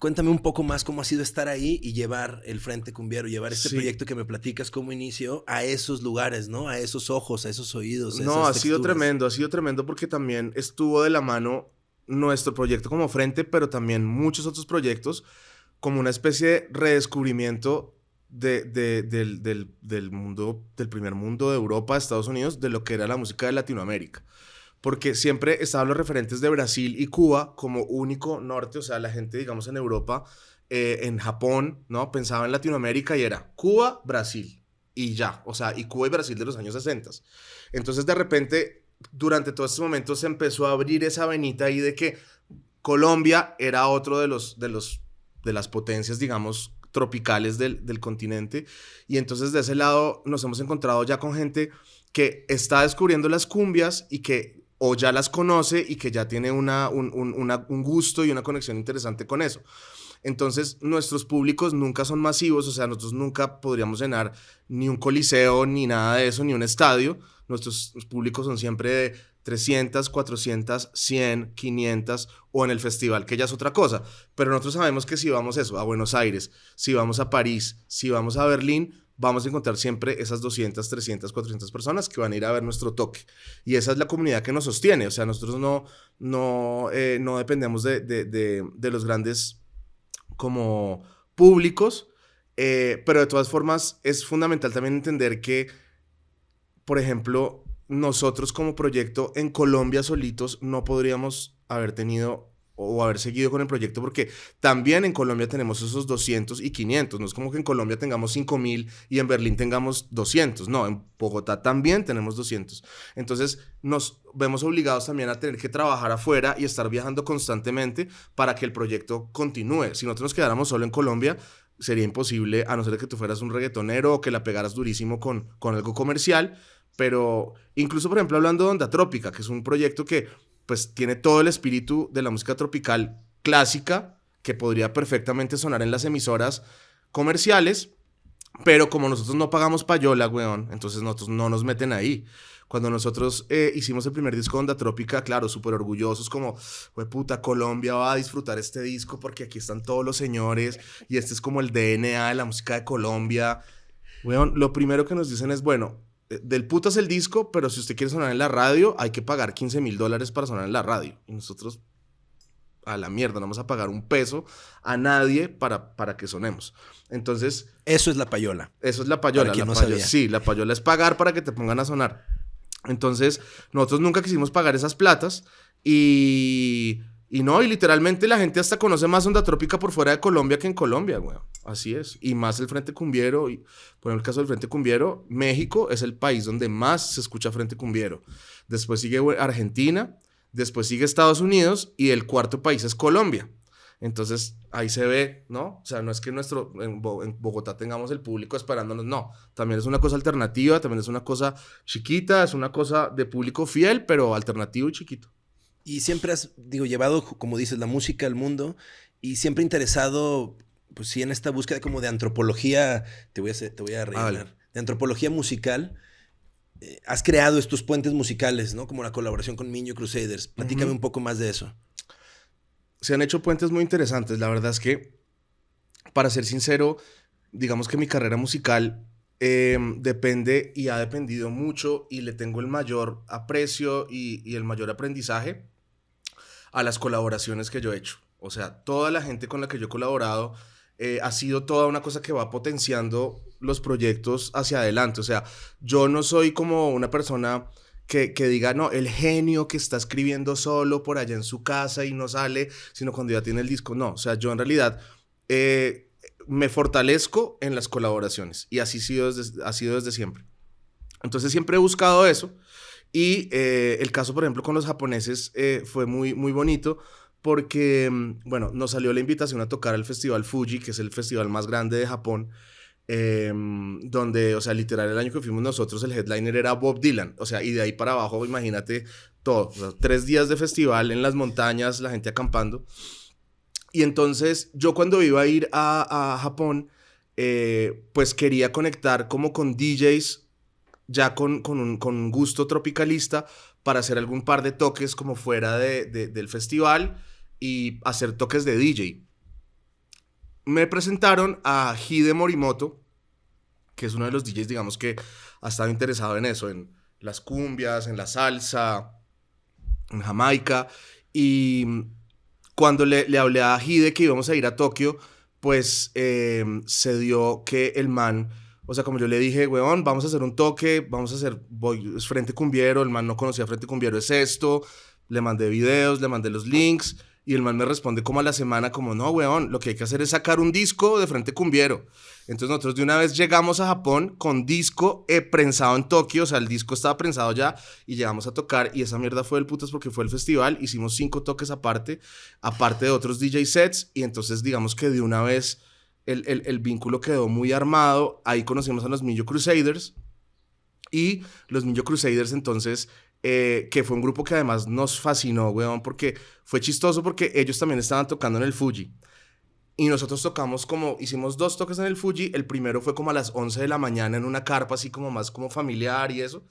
Cuéntame un poco más cómo ha sido estar ahí y llevar el Frente Cumbiero, llevar este proyecto que me platicas como inicio a esos lugares, ¿no? A esos ojos, a esos oídos. no, ha sido tremendo, ha sido tremendo porque también estuvo de la mano nuestro proyecto como Frente, pero también muchos otros proyectos como una especie de redescubrimiento de, del, del, mundo, del primer mundo de Europa, Estados Unidos, de lo que era la música de Latinoamérica. Porque siempre estaban los referentes de Brasil y Cuba como único norte, o sea, la gente, digamos, en Europa, eh, en Japón, ¿no? Pensaba en Latinoamérica y era Cuba, Brasil y ya, o sea, y Cuba y Brasil de los años 60. Entonces, de repente, durante todos estos momentos se empezó a abrir esa venita ahí de que Colombia era otro de los, de los de las potencias, digamos, tropicales del, del, continente. Y entonces de ese lado nos hemos encontrado ya con gente que está descubriendo las cumbias y que o ya las conoce y que ya tiene una, un, un gusto y una conexión interesante con eso. Entonces, nuestros públicos nunca son masivos, o sea, nosotros nunca podríamos llenar ni un coliseo, ni nada de eso, ni un estadio. Nuestros públicos son siempre de 300, 400, 100, 500 o en el festival, que ya es otra cosa. Pero nosotros sabemos que si vamos eso, a Buenos Aires, si vamos a París, si vamos a Berlín, vamos a encontrar siempre esas 200, 300, 400 personas que van a ir a ver nuestro toque. Y esa es la comunidad que nos sostiene. O sea, nosotros no, no, eh, no dependemos de, de, de, los grandes como públicos, eh, pero de todas formas es fundamental también entender que, por ejemplo, nosotros como proyecto en Colombia solitos no podríamos haber tenido o haber seguido con el proyecto porque también en Colombia tenemos esos 200 y 500. No es como que en Colombia tengamos 5000 y en Berlín tengamos 200. No, en Bogotá también tenemos 200. Entonces nos vemos obligados también a tener que trabajar afuera y estar viajando constantemente para que el proyecto continúe. Si nosotros nos quedáramos solo en Colombia, sería imposible a no ser que tú fueras un reggaetonero o que la pegaras durísimo con, con algo comercial pero incluso, por ejemplo, hablando de Onda Trópica, que es un proyecto que pues tiene todo el espíritu de la música tropical clásica, que podría perfectamente sonar en las emisoras comerciales, pero como nosotros no pagamos payola, weón, entonces nosotros no nos meten ahí. Cuando nosotros eh, hicimos el primer disco de Onda Trópica, claro, súper orgullosos, como, we puta, Colombia va a disfrutar este disco porque aquí están todos los señores y este es como el DNA de la música de Colombia. Weón, lo primero que nos dicen es, bueno, del putas el disco, pero si usted quiere sonar en la radio, hay que pagar 15 mil dólares para sonar en la radio. Y nosotros, a la mierda, no vamos a pagar un peso a nadie para, para que sonemos. Entonces... Eso es la payola. Eso es la payola. La payola sí, la payola es pagar para que te pongan a sonar. Entonces, nosotros nunca quisimos pagar esas platas y Y no, y literalmente la gente hasta conoce más Onda Trópica por fuera de Colombia que en Colombia, güey. Así es. Y más el Frente Cumbiero. Y, por el caso del Frente Cumbiero, México es el país donde más se escucha Frente Cumbiero. Después sigue Argentina, después sigue Estados Unidos y el cuarto país es Colombia. Entonces ahí se ve, ¿no? O sea, no es que nuestro, en, Bogotá tengamos el público esperándonos, no. También es una cosa alternativa, también es una cosa chiquita, es una cosa de público fiel, pero alternativo y chiquito. Y siempre has, digo, llevado, como dices, la música al mundo y siempre interesado, pues sí, en esta búsqueda como de antropología, te voy a, te voy a rellenar, de antropología musical. Eh, has creado estos puentes musicales, ¿no? Como la colaboración con Miño Crusaders. Platícame un poco más de eso. Se han hecho puentes muy interesantes. La verdad es que, para ser sincero, digamos que mi carrera musical em, depende y ha dependido mucho y le tengo el mayor aprecio y, y el mayor aprendizaje a las colaboraciones que yo he hecho. O sea, toda la gente con la que yo he colaborado eh, ha sido toda una cosa que va potenciando los proyectos hacia adelante. O sea, yo no soy como una persona que, que, diga, no, el genio que está escribiendo solo por allá en su casa y no sale, sino cuando ya tiene el disco. No, o sea, yo en realidad eh, me fortalezco en las colaboraciones y así sido desde, ha sido desde siempre. Entonces siempre he buscado eso. Y eh, el caso, por ejemplo, con los japoneses eh, fue muy, muy bonito porque, mm, bueno, nos salió la invitación a tocar al Festival Fuji, que es el festival más grande de Japón, em, donde, o sea, literal, el año que fuimos nosotros, el headliner era Bob Dylan, o sea, y de ahí para abajo, imagínate todo, tres días de festival en las montañas, la gente acampando. Y entonces, yo cuando iba a ir a, a Japón, eh, pues quería conectar como con DJs ya con, un, gusto tropicalista para hacer algún par de toques como fuera del festival y hacer toques de DJ. Me presentaron a Hide Morimoto, que es uno de los DJs, digamos, que ha estado interesado en eso, en las cumbias, en la salsa, en Jamaica. Y cuando le, le hablé a Hide que íbamos a ir a Tokio, pues eh, se dio que el man o sea, como yo le dije, weón, vamos a hacer un toque, vamos a hacer, voy, es Frente Cumbiero, el man no conocía Frente Cumbiero, es esto, le mandé videos, le mandé los links, y el man me responde como a la semana, como, no, weón, lo que hay que hacer es sacar un disco de Frente Cumbiero. Entonces nosotros de una vez llegamos a Japón con disco eh, prensado en Tokio, o sea, el disco estaba prensado ya, y llegamos a tocar, y esa mierda fue el putas porque fue el festival, hicimos cinco toques aparte, aparte de otros DJ sets, y entonces digamos que de una vez el, vínculo quedó muy armado. Ahí conocimos a los Millo Crusaders. Y los Millo Crusaders entonces, eh, que fue un grupo que además nos fascinó, weón, porque fue chistoso porque ellos también estaban tocando en el Fuji. Y nosotros tocamos como, hicimos dos toques en el Fuji. El primero fue como a las 11 de la mañana en una carpa así como más como familiar y eso.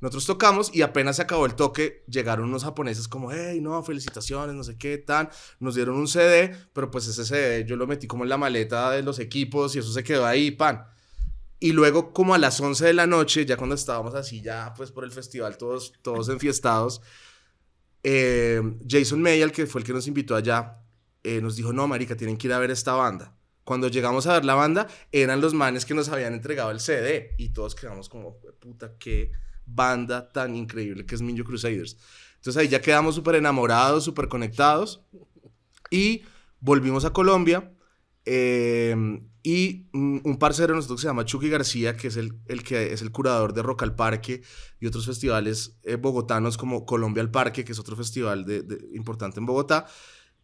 Nosotros tocamos y apenas se acabó el toque, llegaron unos japoneses como, hey, no, felicitaciones, no sé qué, tan. Nos dieron un CD, pero pues ese CD yo lo metí como en la maleta de los equipos y eso se quedó ahí, pan. Y luego como a las 11 de la noche, ya cuando estábamos así, ya pues por el festival, todos, todos enfiestados, eh, Jason Mayall, que fue el que nos invitó allá, eh, nos dijo, no, marica, tienen que ir a ver esta banda. Cuando llegamos a ver la banda, eran los manes que nos habían entregado el CD y todos quedamos como, puta, qué banda tan increíble que es Minjo Crusaders. Entonces ahí ya quedamos súper enamorados, súper conectados y volvimos a Colombia. Em, y un parcero de nosotros que se llama Chucky García, que es el, el, que es el curador de Rock al Parque y otros festivales eh, bogotanos como Colombia al Parque, que es otro festival de, importante en Bogotá,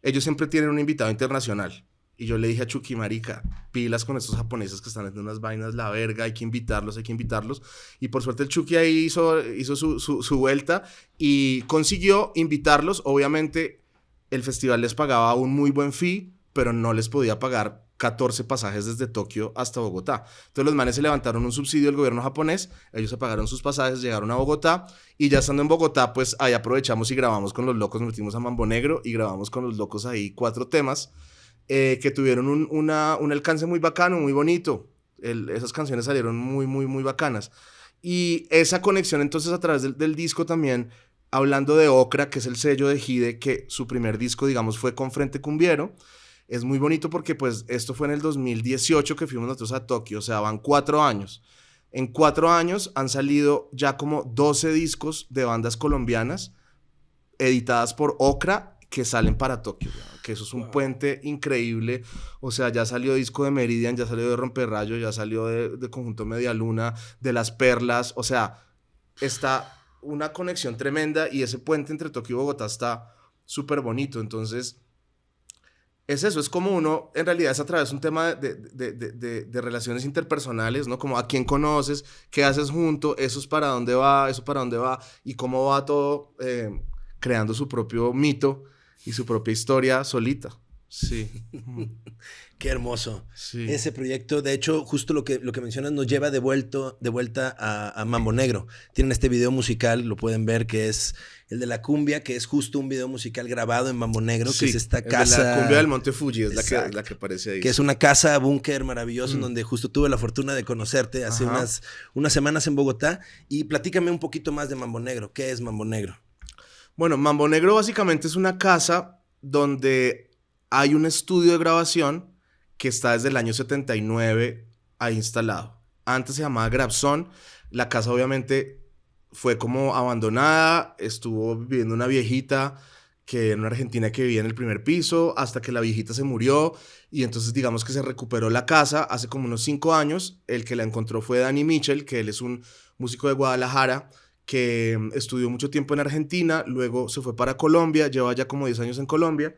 ellos siempre tienen un invitado internacional. Y yo le dije a Chucky, marica, pilas con estos japoneses que están haciendo unas vainas, la verga, hay que invitarlos, hay que invitarlos. Y por suerte el Chucky ahí hizo, hizo su, su, vuelta y consiguió invitarlos. Obviamente el festival les pagaba un muy buen fee, pero no les podía pagar 14 pasajes desde Tokio hasta Bogotá. Entonces los manes se levantaron un subsidio del gobierno japonés, ellos se pagaron sus pasajes, llegaron a Bogotá y ya estando en Bogotá, pues ahí aprovechamos y grabamos con los locos, nos metimos a Mambo Negro y grabamos con los locos ahí cuatro temas. Eh, que tuvieron un, una, un, alcance muy bacano, muy bonito. esas canciones salieron muy, muy, muy bacanas. Y esa conexión entonces a través del, disco también, hablando de Ocra, que es el sello de Hide, que su primer disco, digamos, fue con Frente Cumbiero. Es muy bonito porque pues esto fue en el 2018 que fuimos nosotros a Tokio, o sea, van cuatro años. En cuatro años han salido ya como 12 discos de bandas colombianas editadas por Ocra que salen para Tokio, que eso es un puente increíble. O sea, ya salió disco de Meridian, ya salió de Romperrayo, ya salió de, de Conjunto Media Luna, de Las Perlas. O sea, está una conexión tremenda y ese puente entre Tokio y Bogotá está súper bonito. Entonces, es eso, es como uno, en realidad es a través de un tema de, de, de, de, relaciones interpersonales, ¿no? Como a quién conoces, qué haces junto, eso es para dónde va, eso para dónde va, y cómo va todo eh, creando su propio mito y su propia historia solita. Sí. Qué hermoso. Ese proyecto, de hecho, justo lo que, lo que mencionas nos lleva de, vuelto, de vuelta a, Mambo Negro. Tienen este video musical, lo pueden ver, que es el de la cumbia, que es justo un video musical grabado en Mambo Negro, que es esta casa. la cumbia del Monte Fuji es la que, la que, aparece ahí. Que es una casa búnker maravilloso en mm. donde justo tuve la fortuna de conocerte hace unas, unas semanas en Bogotá. Y platícame un poquito más de Mambo Negro. ¿Qué es Mambo Negro? Bueno, Mambo Negro básicamente es una casa donde hay un estudio de grabación que está desde el año 79 ahí instalado. Antes se llamaba Grabson. La casa obviamente fue como abandonada, estuvo viviendo una viejita que en una argentina que vivía en el primer piso, hasta que la viejita se murió y entonces digamos que se recuperó la casa hace como unos cinco años. El que la encontró fue Danny Mitchell, que él es un músico de Guadalajara que mm, estudió mucho tiempo en Argentina, luego se fue para Colombia, lleva ya como 10 años en Colombia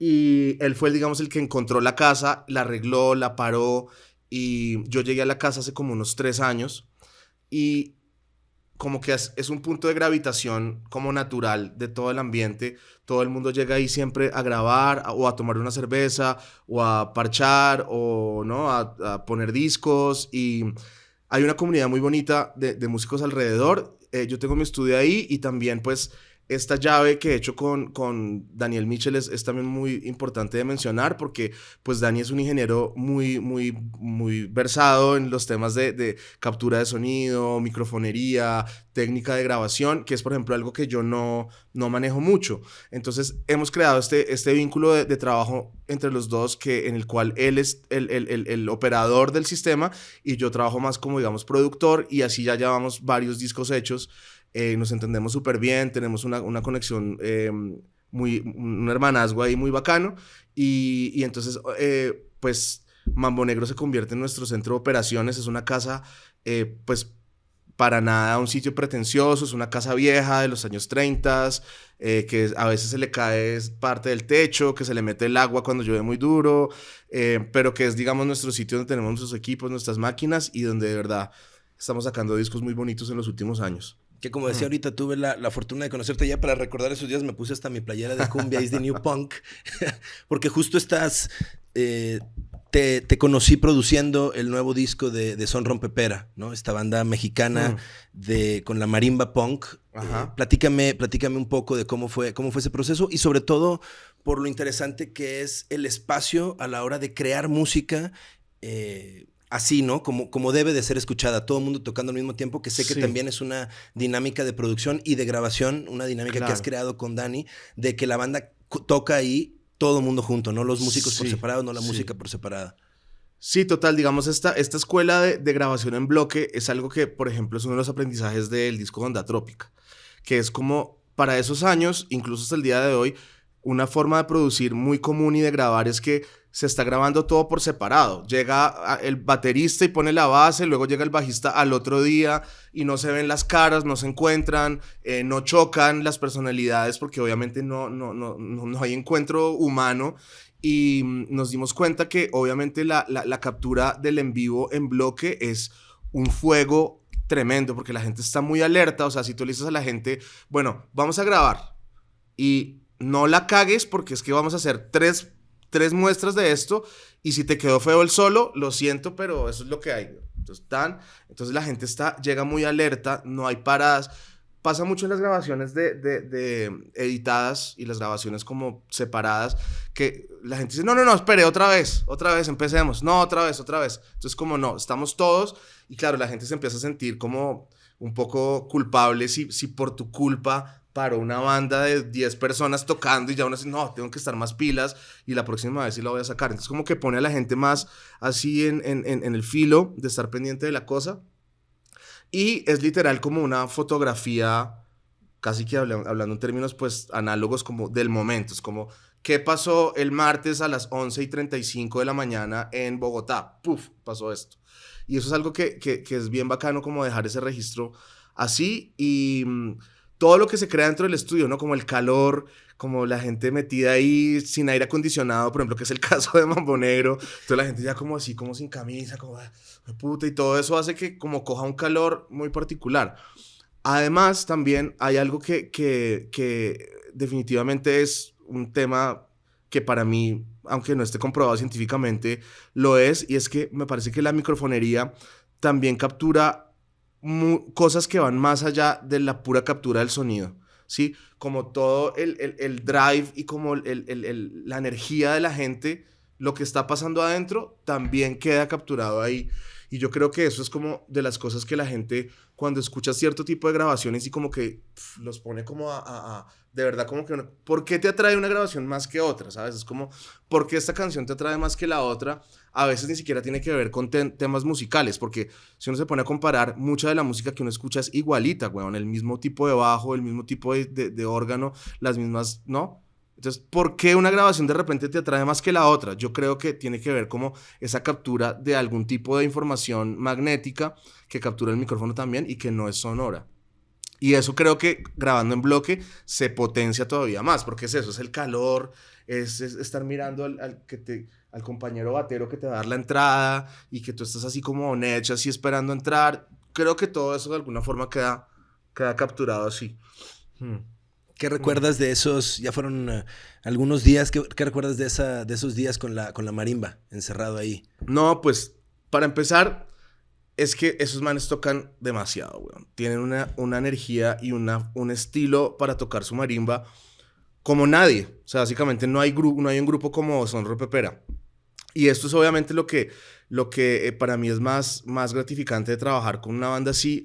y él fue, digamos, el que encontró la casa, la arregló, la paró. Y yo llegué a la casa hace como unos tres años. Y como que es, es, un punto de gravitación como natural de todo el ambiente. Todo el mundo llega ahí siempre a grabar o a tomar una cerveza o a parchar o ¿no? a, a poner discos. Y hay una comunidad muy bonita de, de músicos alrededor. Eh, yo tengo mi estudio ahí y también pues esta llave que he hecho con, con Daniel Mitchell es, también muy importante de mencionar porque pues Dani es un ingeniero muy, muy, muy versado en los temas de, de, captura de sonido, microfonería, técnica de grabación, que es por ejemplo algo que yo no, no manejo mucho. Entonces hemos creado este, este vínculo de, de trabajo entre los dos que, en el cual él es el, el, el, el, operador del sistema y yo trabajo más como digamos productor y así ya llevamos varios discos hechos eh, nos entendemos súper bien, tenemos una, una conexión, eh, muy, un hermanazgo ahí muy bacano. Y, y entonces, eh, pues, Mambo Negro se convierte en nuestro centro de operaciones, es una casa, pues, para nada un sitio pretencioso, es una casa vieja de los años 30, que a veces se le cae parte del techo, que se le mete el agua cuando llueve muy duro, pero que es, digamos, nuestro sitio donde tenemos nuestros equipos, nuestras máquinas y donde de verdad estamos sacando discos muy bonitos en los últimos años. Que como decía ahorita, tuve la, la, fortuna de conocerte ya para recordar esos días. Me puse hasta mi playera de cumbia is the new punk. porque justo estás. Eh, te, te, conocí produciendo el nuevo disco de, de, Son Rompepera, ¿no? Esta banda mexicana mm. de, con la marimba punk. Eh, platícame, platícame un poco de cómo fue, cómo fue ese proceso y sobre todo por lo interesante que es el espacio a la hora de crear música. Eh, así, ¿no? Como, como debe de ser escuchada, todo el mundo tocando al mismo tiempo, que sé que también es una dinámica de producción y de grabación, una dinámica que has creado con Dani, de que la banda toca ahí todo el mundo junto, no los músicos por separado, no la música por separada. Sí, total, digamos, esta, esta escuela de, de, grabación en bloque es algo que, por ejemplo, es uno de los aprendizajes del disco Onda Trópica, que es como para esos años, incluso hasta el día de hoy, una forma de producir muy común y de grabar es que se está grabando todo por separado. Llega el baterista y pone la base, luego llega el bajista al otro día y no se ven las caras, no se encuentran, eh, no chocan las personalidades porque obviamente no, no, no, no, hay encuentro humano. Y mm, nos dimos cuenta que obviamente la, la, la captura del en vivo en bloque es un fuego tremendo porque la gente está muy alerta. O sea, si tú le dices a la gente, bueno, vamos a grabar y no la cagues porque es que vamos a hacer tres tres muestras de esto y si te quedó feo el solo, lo siento, pero eso es lo que hay. Entonces, tan, entonces la gente está, llega muy alerta, no hay paradas. Pasa mucho en las grabaciones de, de, editadas y las grabaciones como separadas, que la gente dice, no, no, no, espere, otra vez, otra vez, empecemos, no, otra vez, otra vez. Entonces como no, estamos todos y claro, la gente se empieza a sentir como un poco culpable si, si por tu culpa para una banda de 10 personas tocando y ya uno dice, no, tengo que estar más pilas y la próxima vez sí la voy a sacar. Entonces como que pone a la gente más así en, en, en el filo de estar pendiente de la cosa. Y es literal como una fotografía casi que hablando en términos pues análogos como del momento, es como ¿Qué pasó el martes a las 11 y 35 de la mañana en Bogotá? Puf, pasó esto. Y eso es algo que, que, que es bien bacano como dejar ese registro así y mm, todo lo que se crea dentro del estudio, ¿no? Como el calor, como la gente metida ahí sin aire acondicionado, por ejemplo, que es el caso de Mambo Negro. Entonces la gente ya como así, como sin camisa, como ah, puta, y todo eso hace que como coja un calor muy particular. Además, también hay algo que, que, que definitivamente es un tema que para mí, aunque no esté comprobado científicamente, lo es, y es que me parece que la microfonería también captura cosas que van más allá de la pura captura del sonido, ¿sí? Como todo el, el, drive y como el, la energía de la gente, lo que está pasando adentro, también queda capturado ahí. Y yo creo que eso es como de las cosas que la gente cuando escucha cierto tipo de grabaciones y como que los pone como a, de verdad como que, ¿por qué te atrae una grabación más que otra? ¿Sabes? Es como, ¿por qué esta canción te atrae más que la otra? A veces ni siquiera tiene que ver con temas musicales, porque si uno se pone a comparar, mucha de la música que uno escucha es igualita, weón, el mismo tipo de bajo, el mismo tipo de, de órgano, las mismas, ¿no? Entonces, ¿por qué una grabación de repente te atrae más que la otra? Yo creo que tiene que ver como esa captura de algún tipo de información magnética que captura el micrófono también y que no es sonora. Y eso creo que grabando en bloque se potencia todavía más, porque es eso, es el calor, es, estar mirando al, que te, al compañero batero que te va a dar la entrada y que tú estás así como necha, así esperando entrar. Creo que todo eso de alguna forma queda, queda capturado así. Hmm. ¿Qué recuerdas de esos? Ya fueron eh, algunos días. ¿Qué, recuerdas de, esa, de esos días con la, con la marimba encerrado ahí? No, pues para empezar, es que esos manes tocan demasiado, weón. Tienen una, una energía y una, un estilo para tocar su marimba como nadie. O sea, básicamente no hay, no hay un grupo como Son Pepera. Y esto es obviamente lo que, lo que eh, para mí es más, más gratificante de trabajar con una banda así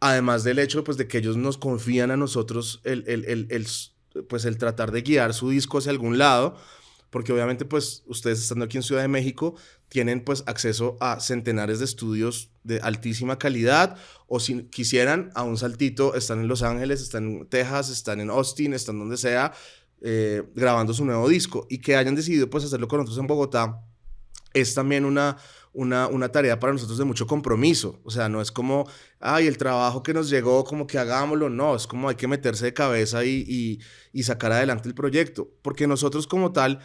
además del hecho pues, de que ellos nos confían a nosotros el, el, el, pues, el tratar de guiar su disco hacia algún lado, porque obviamente pues ustedes estando aquí en Ciudad de México tienen pues acceso a centenares de estudios de altísima calidad o si quisieran a un saltito están en Los Ángeles, están en Texas, están en Austin, están donde sea eh, grabando su nuevo disco. Y que hayan decidido pues hacerlo con nosotros en Bogotá es también una, una, una, tarea para nosotros de mucho compromiso. O sea, no es como, ay, el trabajo que nos llegó, como que hagámoslo. No, es como hay que meterse de cabeza y, y, y sacar adelante el proyecto. Porque nosotros como tal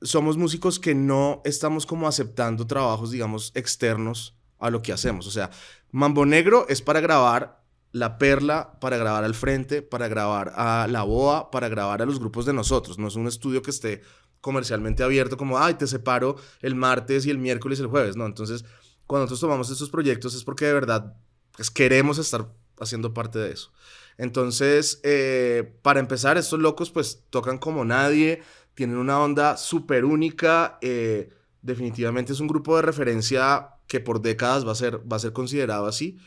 somos músicos que no estamos como aceptando trabajos, digamos, externos a lo que hacemos. O sea, Mambo Negro es para grabar La Perla, para grabar al frente, para grabar a La Boa, para grabar a los grupos de nosotros. No es un estudio que esté comercialmente abierto como, ay, te separo el martes y el miércoles y el jueves, ¿no? Entonces, cuando nosotros tomamos estos proyectos es porque de verdad pues, queremos estar haciendo parte de eso. Entonces, eh, para empezar, estos locos pues tocan como nadie, tienen una onda súper única, eh, definitivamente es un grupo de referencia que por décadas va a ser, va a ser considerado así.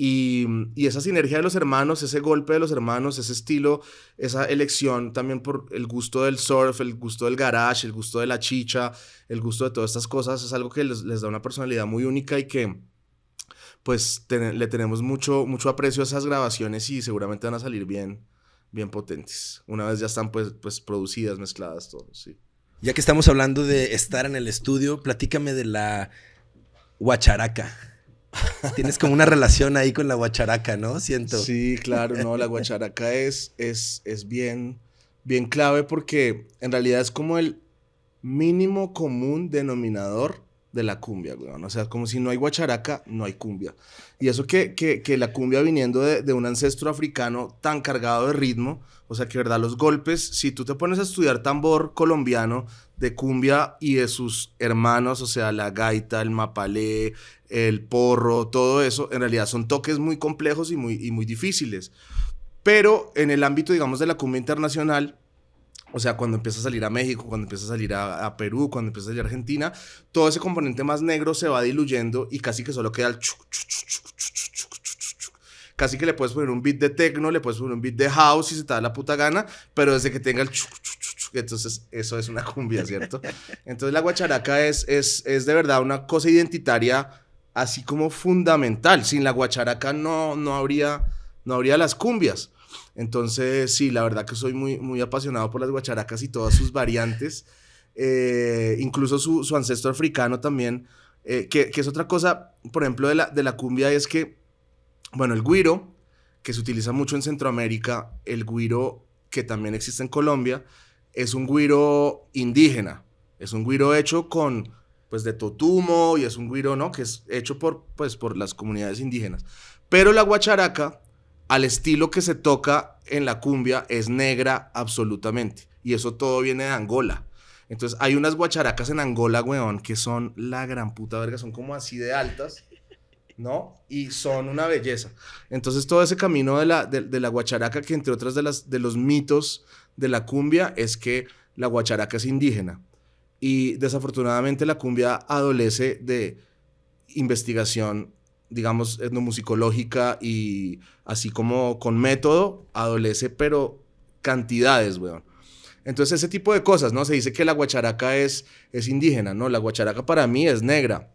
Y, esa sinergia de los hermanos, ese golpe de los hermanos, ese estilo, esa elección también por el gusto del surf, el gusto del garage, el gusto de la chicha, el gusto de todas estas cosas, es algo que les, da una personalidad muy única y que pues le tenemos mucho, mucho aprecio a esas grabaciones y seguramente van a salir bien, bien potentes. Una vez ya están pues, pues producidas, mezcladas, todo, sí. Ya que estamos hablando de estar en el estudio, platícame de la guacharaca. Tienes como una relación ahí con la guacharaca, ¿no? Siento. Sí, claro, no, la guacharaca es, es, es bien, bien clave porque en realidad es como el mínimo común denominador de la cumbia, weón. O sea, como si no hay guacharaca, no hay cumbia. Y eso que, que, que la cumbia viniendo de, de, un ancestro africano tan cargado de ritmo, o sea, que verdad, los golpes, si tú te pones a estudiar tambor colombiano de cumbia y de sus hermanos, o sea, la gaita, el mapalé, el porro, todo eso, en realidad son toques muy complejos y muy, y muy difíciles. Pero en el ámbito, digamos, de la cumbia internacional, o sea, cuando empieza a salir a México, cuando empieza a salir a, Perú, cuando empieza a salir a Argentina, todo ese componente más negro se va diluyendo y casi que solo queda el Casi que le puedes poner un beat de techno, le puedes poner un beat de house si se te da la puta gana, pero desde que tenga el entonces eso es una cumbia, ¿cierto? Entonces la guacharaca es, es, es de verdad una cosa identitaria así como fundamental. Sin la guacharaca no, no, habría, no habría las cumbias. Entonces, sí, la verdad que soy muy, muy apasionado por las guacharacas y todas sus variantes. Eh, incluso su, su, ancestro africano también, eh, que, que, es otra cosa, por ejemplo, de la, de la cumbia, es que, bueno, el guiro, que se utiliza mucho en Centroamérica, el guiro que también existe en Colombia, es un guiro indígena, es un guiro hecho con, pues, de totumo y es un guiro, ¿no? Que es hecho por, pues, por las comunidades indígenas. Pero la guacharaca, al estilo que se toca en la cumbia, es negra absolutamente. Y eso todo viene de Angola. Entonces hay unas guacharacas en Angola, weón, que son la gran puta verga, son como así de altas, ¿no? Y son una belleza. Entonces todo ese camino de la, de, la guacharaca, que entre otras de, las, de los mitos de la cumbia, es que la guacharaca es indígena. Y desafortunadamente la cumbia adolece de investigación, digamos, etnomusicológica y así como con método, adolece, pero cantidades, weón. Entonces, ese tipo de cosas, ¿no? Se dice que la guacharaca es, es indígena, ¿no? La guacharaca para mí es negra.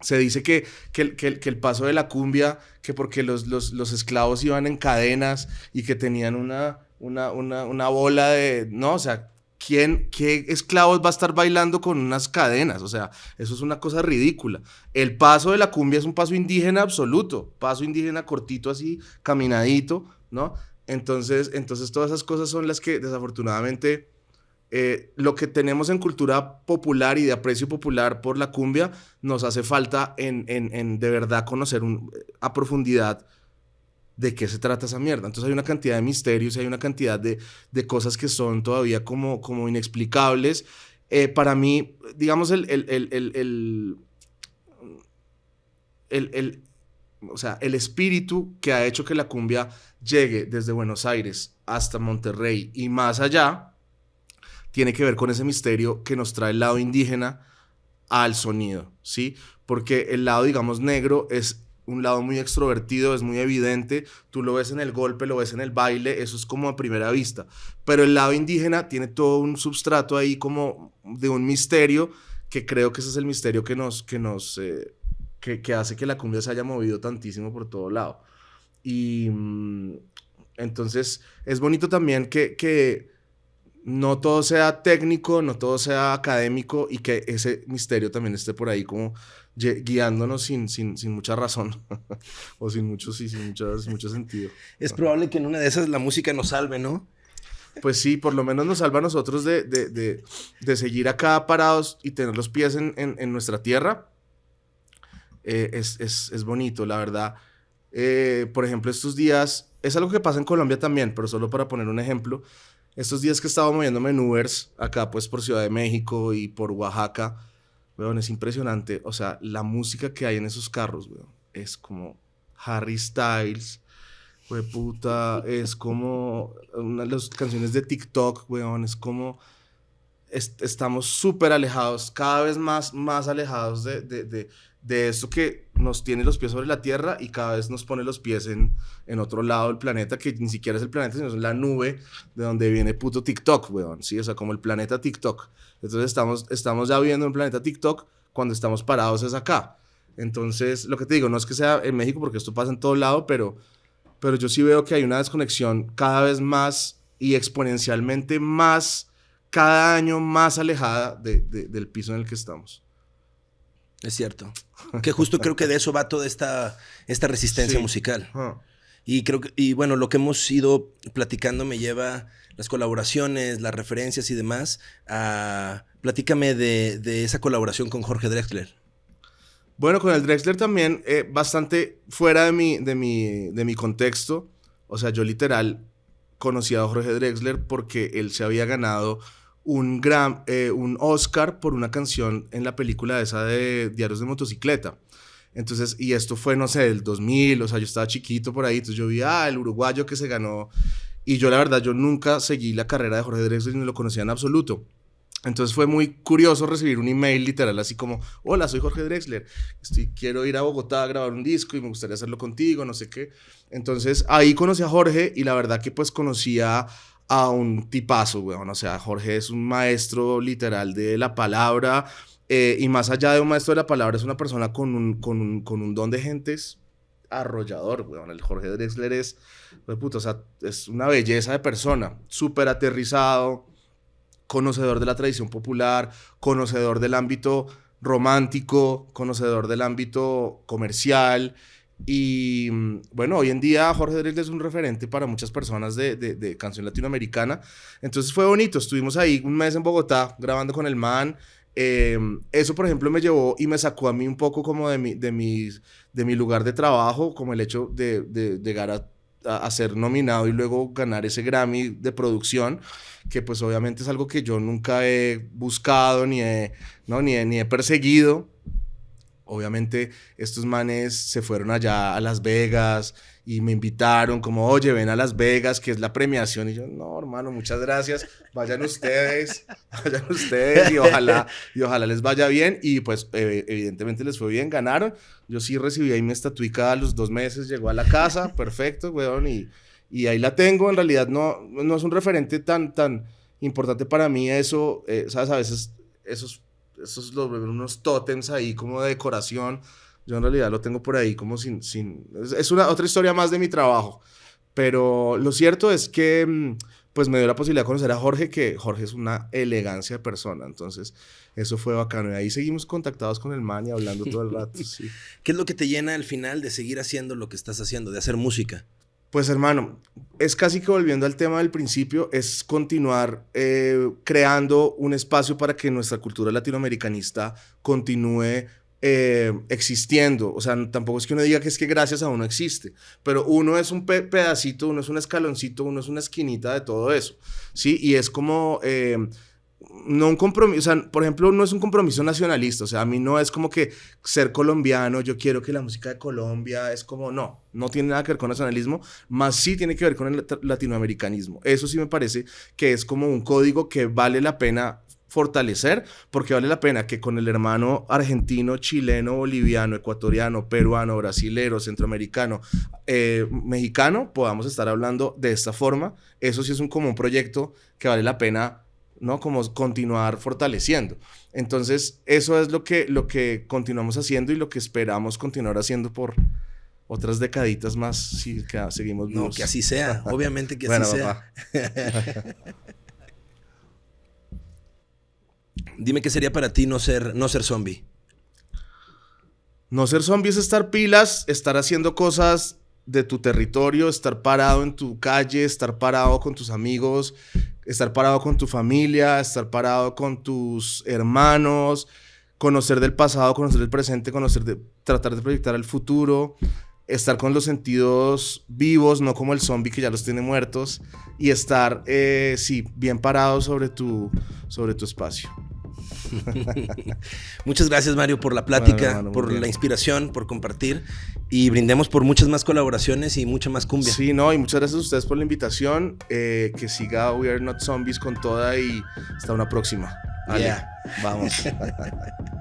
Se dice que, que, que, que el paso de la cumbia, que porque los, los, los, esclavos iban en cadenas y que tenían una, una, una, una bola de, ¿no? O sea, ¿quién, ¿qué esclavos va a estar bailando con unas cadenas? O sea, eso es una cosa ridícula. El paso de la cumbia es un paso indígena absoluto, paso indígena cortito así, caminadito, ¿no? Entonces, entonces todas esas cosas son las que desafortunadamente eh, lo que tenemos en cultura popular y de aprecio popular por la cumbia nos hace falta en, en, de verdad conocer a profundidad de qué se trata esa mierda. Entonces hay una cantidad de misterios, hay una cantidad de, de cosas que son todavía como, como inexplicables. Eh, para mí, digamos, el, el, el, el, o sea, el espíritu que ha hecho que la cumbia llegue desde Buenos Aires hasta Monterrey y más allá, tiene que ver con ese misterio que nos trae el lado indígena al sonido, ¿sí? Porque el lado, digamos, negro es un lado muy extrovertido, es muy evidente, tú lo ves en el golpe, lo ves en el baile, eso es como a primera vista, pero el lado indígena tiene todo un substrato ahí como de un misterio, que creo que ese es el misterio que nos, que nos, eh, que, que, hace que la cumbia se haya movido tantísimo por todo lado. Y mm, entonces es bonito también que, que no todo sea técnico, no todo sea académico y que ese misterio también esté por ahí como guiándonos sin, sin, sin mucha razón o sin mucho, sí, sin mucho, mucho sentido. Es probable que en una de esas la música nos salve, ¿no? Pues sí, por lo menos nos salva a nosotros de, de, de, de seguir acá parados y tener los pies en, en, en nuestra tierra. Eh, es, es, es bonito, la verdad. Eh, por ejemplo, estos días, es algo que pasa en Colombia también, pero solo para poner un ejemplo, estos días que estaba moviéndome en Ubers, acá pues por Ciudad de México y por Oaxaca, weón, es impresionante, o sea, la música que hay en esos carros, weón, es como Harry Styles, weón, puta, es como una de las canciones de TikTok, weón, es como... estamos súper alejados, cada vez más, más alejados de, de esto que nos tiene los pies sobre la Tierra y cada vez nos pone los pies en, en otro lado del planeta, que ni siquiera es el planeta, sino es la nube de donde viene puto TikTok, weón, ¿sí? O sea, como el planeta TikTok. Entonces estamos, estamos ya viviendo en planeta TikTok cuando estamos parados es acá. Entonces, lo que te digo, no es que sea en México, porque esto pasa en todo lado, pero, pero yo sí veo que hay una desconexión cada vez más y exponencialmente más, cada año más alejada de, del piso en el que estamos. Es cierto. Que justo creo que de eso va toda esta, esta resistencia sí. musical. Uh. Y creo que, y bueno, lo que hemos ido platicando me lleva las colaboraciones, las referencias y demás a... Platícame de, de esa colaboración con Jorge Drexler. Bueno, con el Drexler también, eh, bastante fuera de mi, de, mi, de mi contexto. O sea, yo literal conocí a Jorge Drexler porque él se había ganado un, gran, eh, un Oscar por una canción en la película esa de Diarios de Motocicleta. Entonces, y esto fue, no sé, del 2000, o sea, yo estaba chiquito por ahí, entonces yo vi, ah, el uruguayo que se ganó. Y yo, la verdad, yo nunca seguí la carrera de Jorge Drexler ni lo conocía en absoluto. Entonces fue muy curioso recibir un email literal así como, hola, soy Jorge Drexler, estoy, quiero ir a Bogotá a grabar un disco y me gustaría hacerlo contigo, no sé qué. Entonces ahí conocí a Jorge y la verdad que pues conocía a un tipazo, weón. O sea, Jorge es un maestro literal de la palabra. Eh, y más allá de un maestro de la palabra, es una persona con un, con un, con un don de gentes arrollador, weón. El Jorge Drexler es, puto, o sea, es una belleza de persona, súper aterrizado, conocedor de la tradición popular, conocedor del ámbito romántico, conocedor del ámbito comercial. Y mm, bueno, hoy en día Jorge Drexler es un referente para muchas personas de, de, canción latinoamericana. Entonces fue bonito, estuvimos ahí un mes en Bogotá grabando con el man. Em, eso, por ejemplo, me llevó y me sacó a mí un poco como de mi, de mis, de mi lugar de trabajo, como el hecho de, de llegar a, a, ser nominado y luego ganar ese Grammy de producción, que pues obviamente es algo que yo nunca he buscado ni he, ¿no? ni ni he perseguido. Obviamente estos manes se fueron allá a Las Vegas, y me invitaron como, oye, ven a Las Vegas, que es la premiación. Y yo, no, hermano, muchas gracias, vayan ustedes, vayan ustedes y ojalá, y ojalá les vaya bien. Y pues eh, evidentemente les fue bien, ganaron. Yo sí recibí ahí mi estatuica a los dos meses, llegó a la casa, perfecto, weón, y, y ahí la tengo. En realidad no, no es un referente tan, tan importante para mí eso, eh, ¿sabes? A veces esos, esos los, unos tótems ahí como de decoración yo en realidad lo tengo por ahí como sin... sin es una otra historia más de mi trabajo. Pero lo cierto es que mm, pues me dio la posibilidad de conocer a Jorge, que Jorge es una elegancia de persona. Entonces, eso fue bacano. Y ahí seguimos contactados con el man y hablando todo el rato. ¿Qué es lo que te llena al final de seguir haciendo lo que estás haciendo, de hacer música? Pues hermano, es casi que volviendo al tema del principio, es continuar eh, creando un espacio para que nuestra cultura latinoamericanista continúe eh, existiendo. O sea, tampoco es que uno diga que es que gracias a uno existe, pero uno es un pedacito, uno es un escaloncito, uno es una esquinita de todo eso, ¿sí? Y es como... Eh, no un compromiso, o sea, por ejemplo, no es un compromiso nacionalista, o sea, a mí no es como que ser colombiano, yo quiero que la música de Colombia es como, no, no tiene nada que ver con nacionalismo, más sí tiene que ver con el latinoamericanismo. Eso sí me parece que es como un código que vale la pena fortalecer, porque vale la pena que con el hermano argentino, chileno, boliviano, ecuatoriano, peruano, brasilero, centroamericano, eh, mexicano, podamos estar hablando de esta forma. Eso sí es un, como un proyecto que vale la pena, ¿no? Como continuar fortaleciendo. Entonces, eso es lo que, lo que continuamos haciendo y lo que esperamos continuar haciendo por otras decaditas más si seguimos vivos. No, que así sea, obviamente que así sea. Dime qué sería para ti no ser, no ser zombie. No ser zombie es estar pilas, estar haciendo cosas de tu territorio, estar parado en tu calle, estar parado con tus amigos, estar parado con tu familia, estar parado con tus hermanos, conocer del pasado, conocer del presente, conocer de, tratar de proyectar el futuro, estar con los sentidos vivos, no como el zombie que ya los tiene muertos, y estar, eh, sí, bien parado sobre tu, sobre tu espacio. muchas gracias, Mario, por la plática, por la inspiración, por compartir y brindemos por muchas más colaboraciones y mucha más cumbia. Sí, no, y muchas gracias a ustedes por la invitación. Eh, que siga We Are Not Zombies con toda y hasta una próxima. Vale, vamos.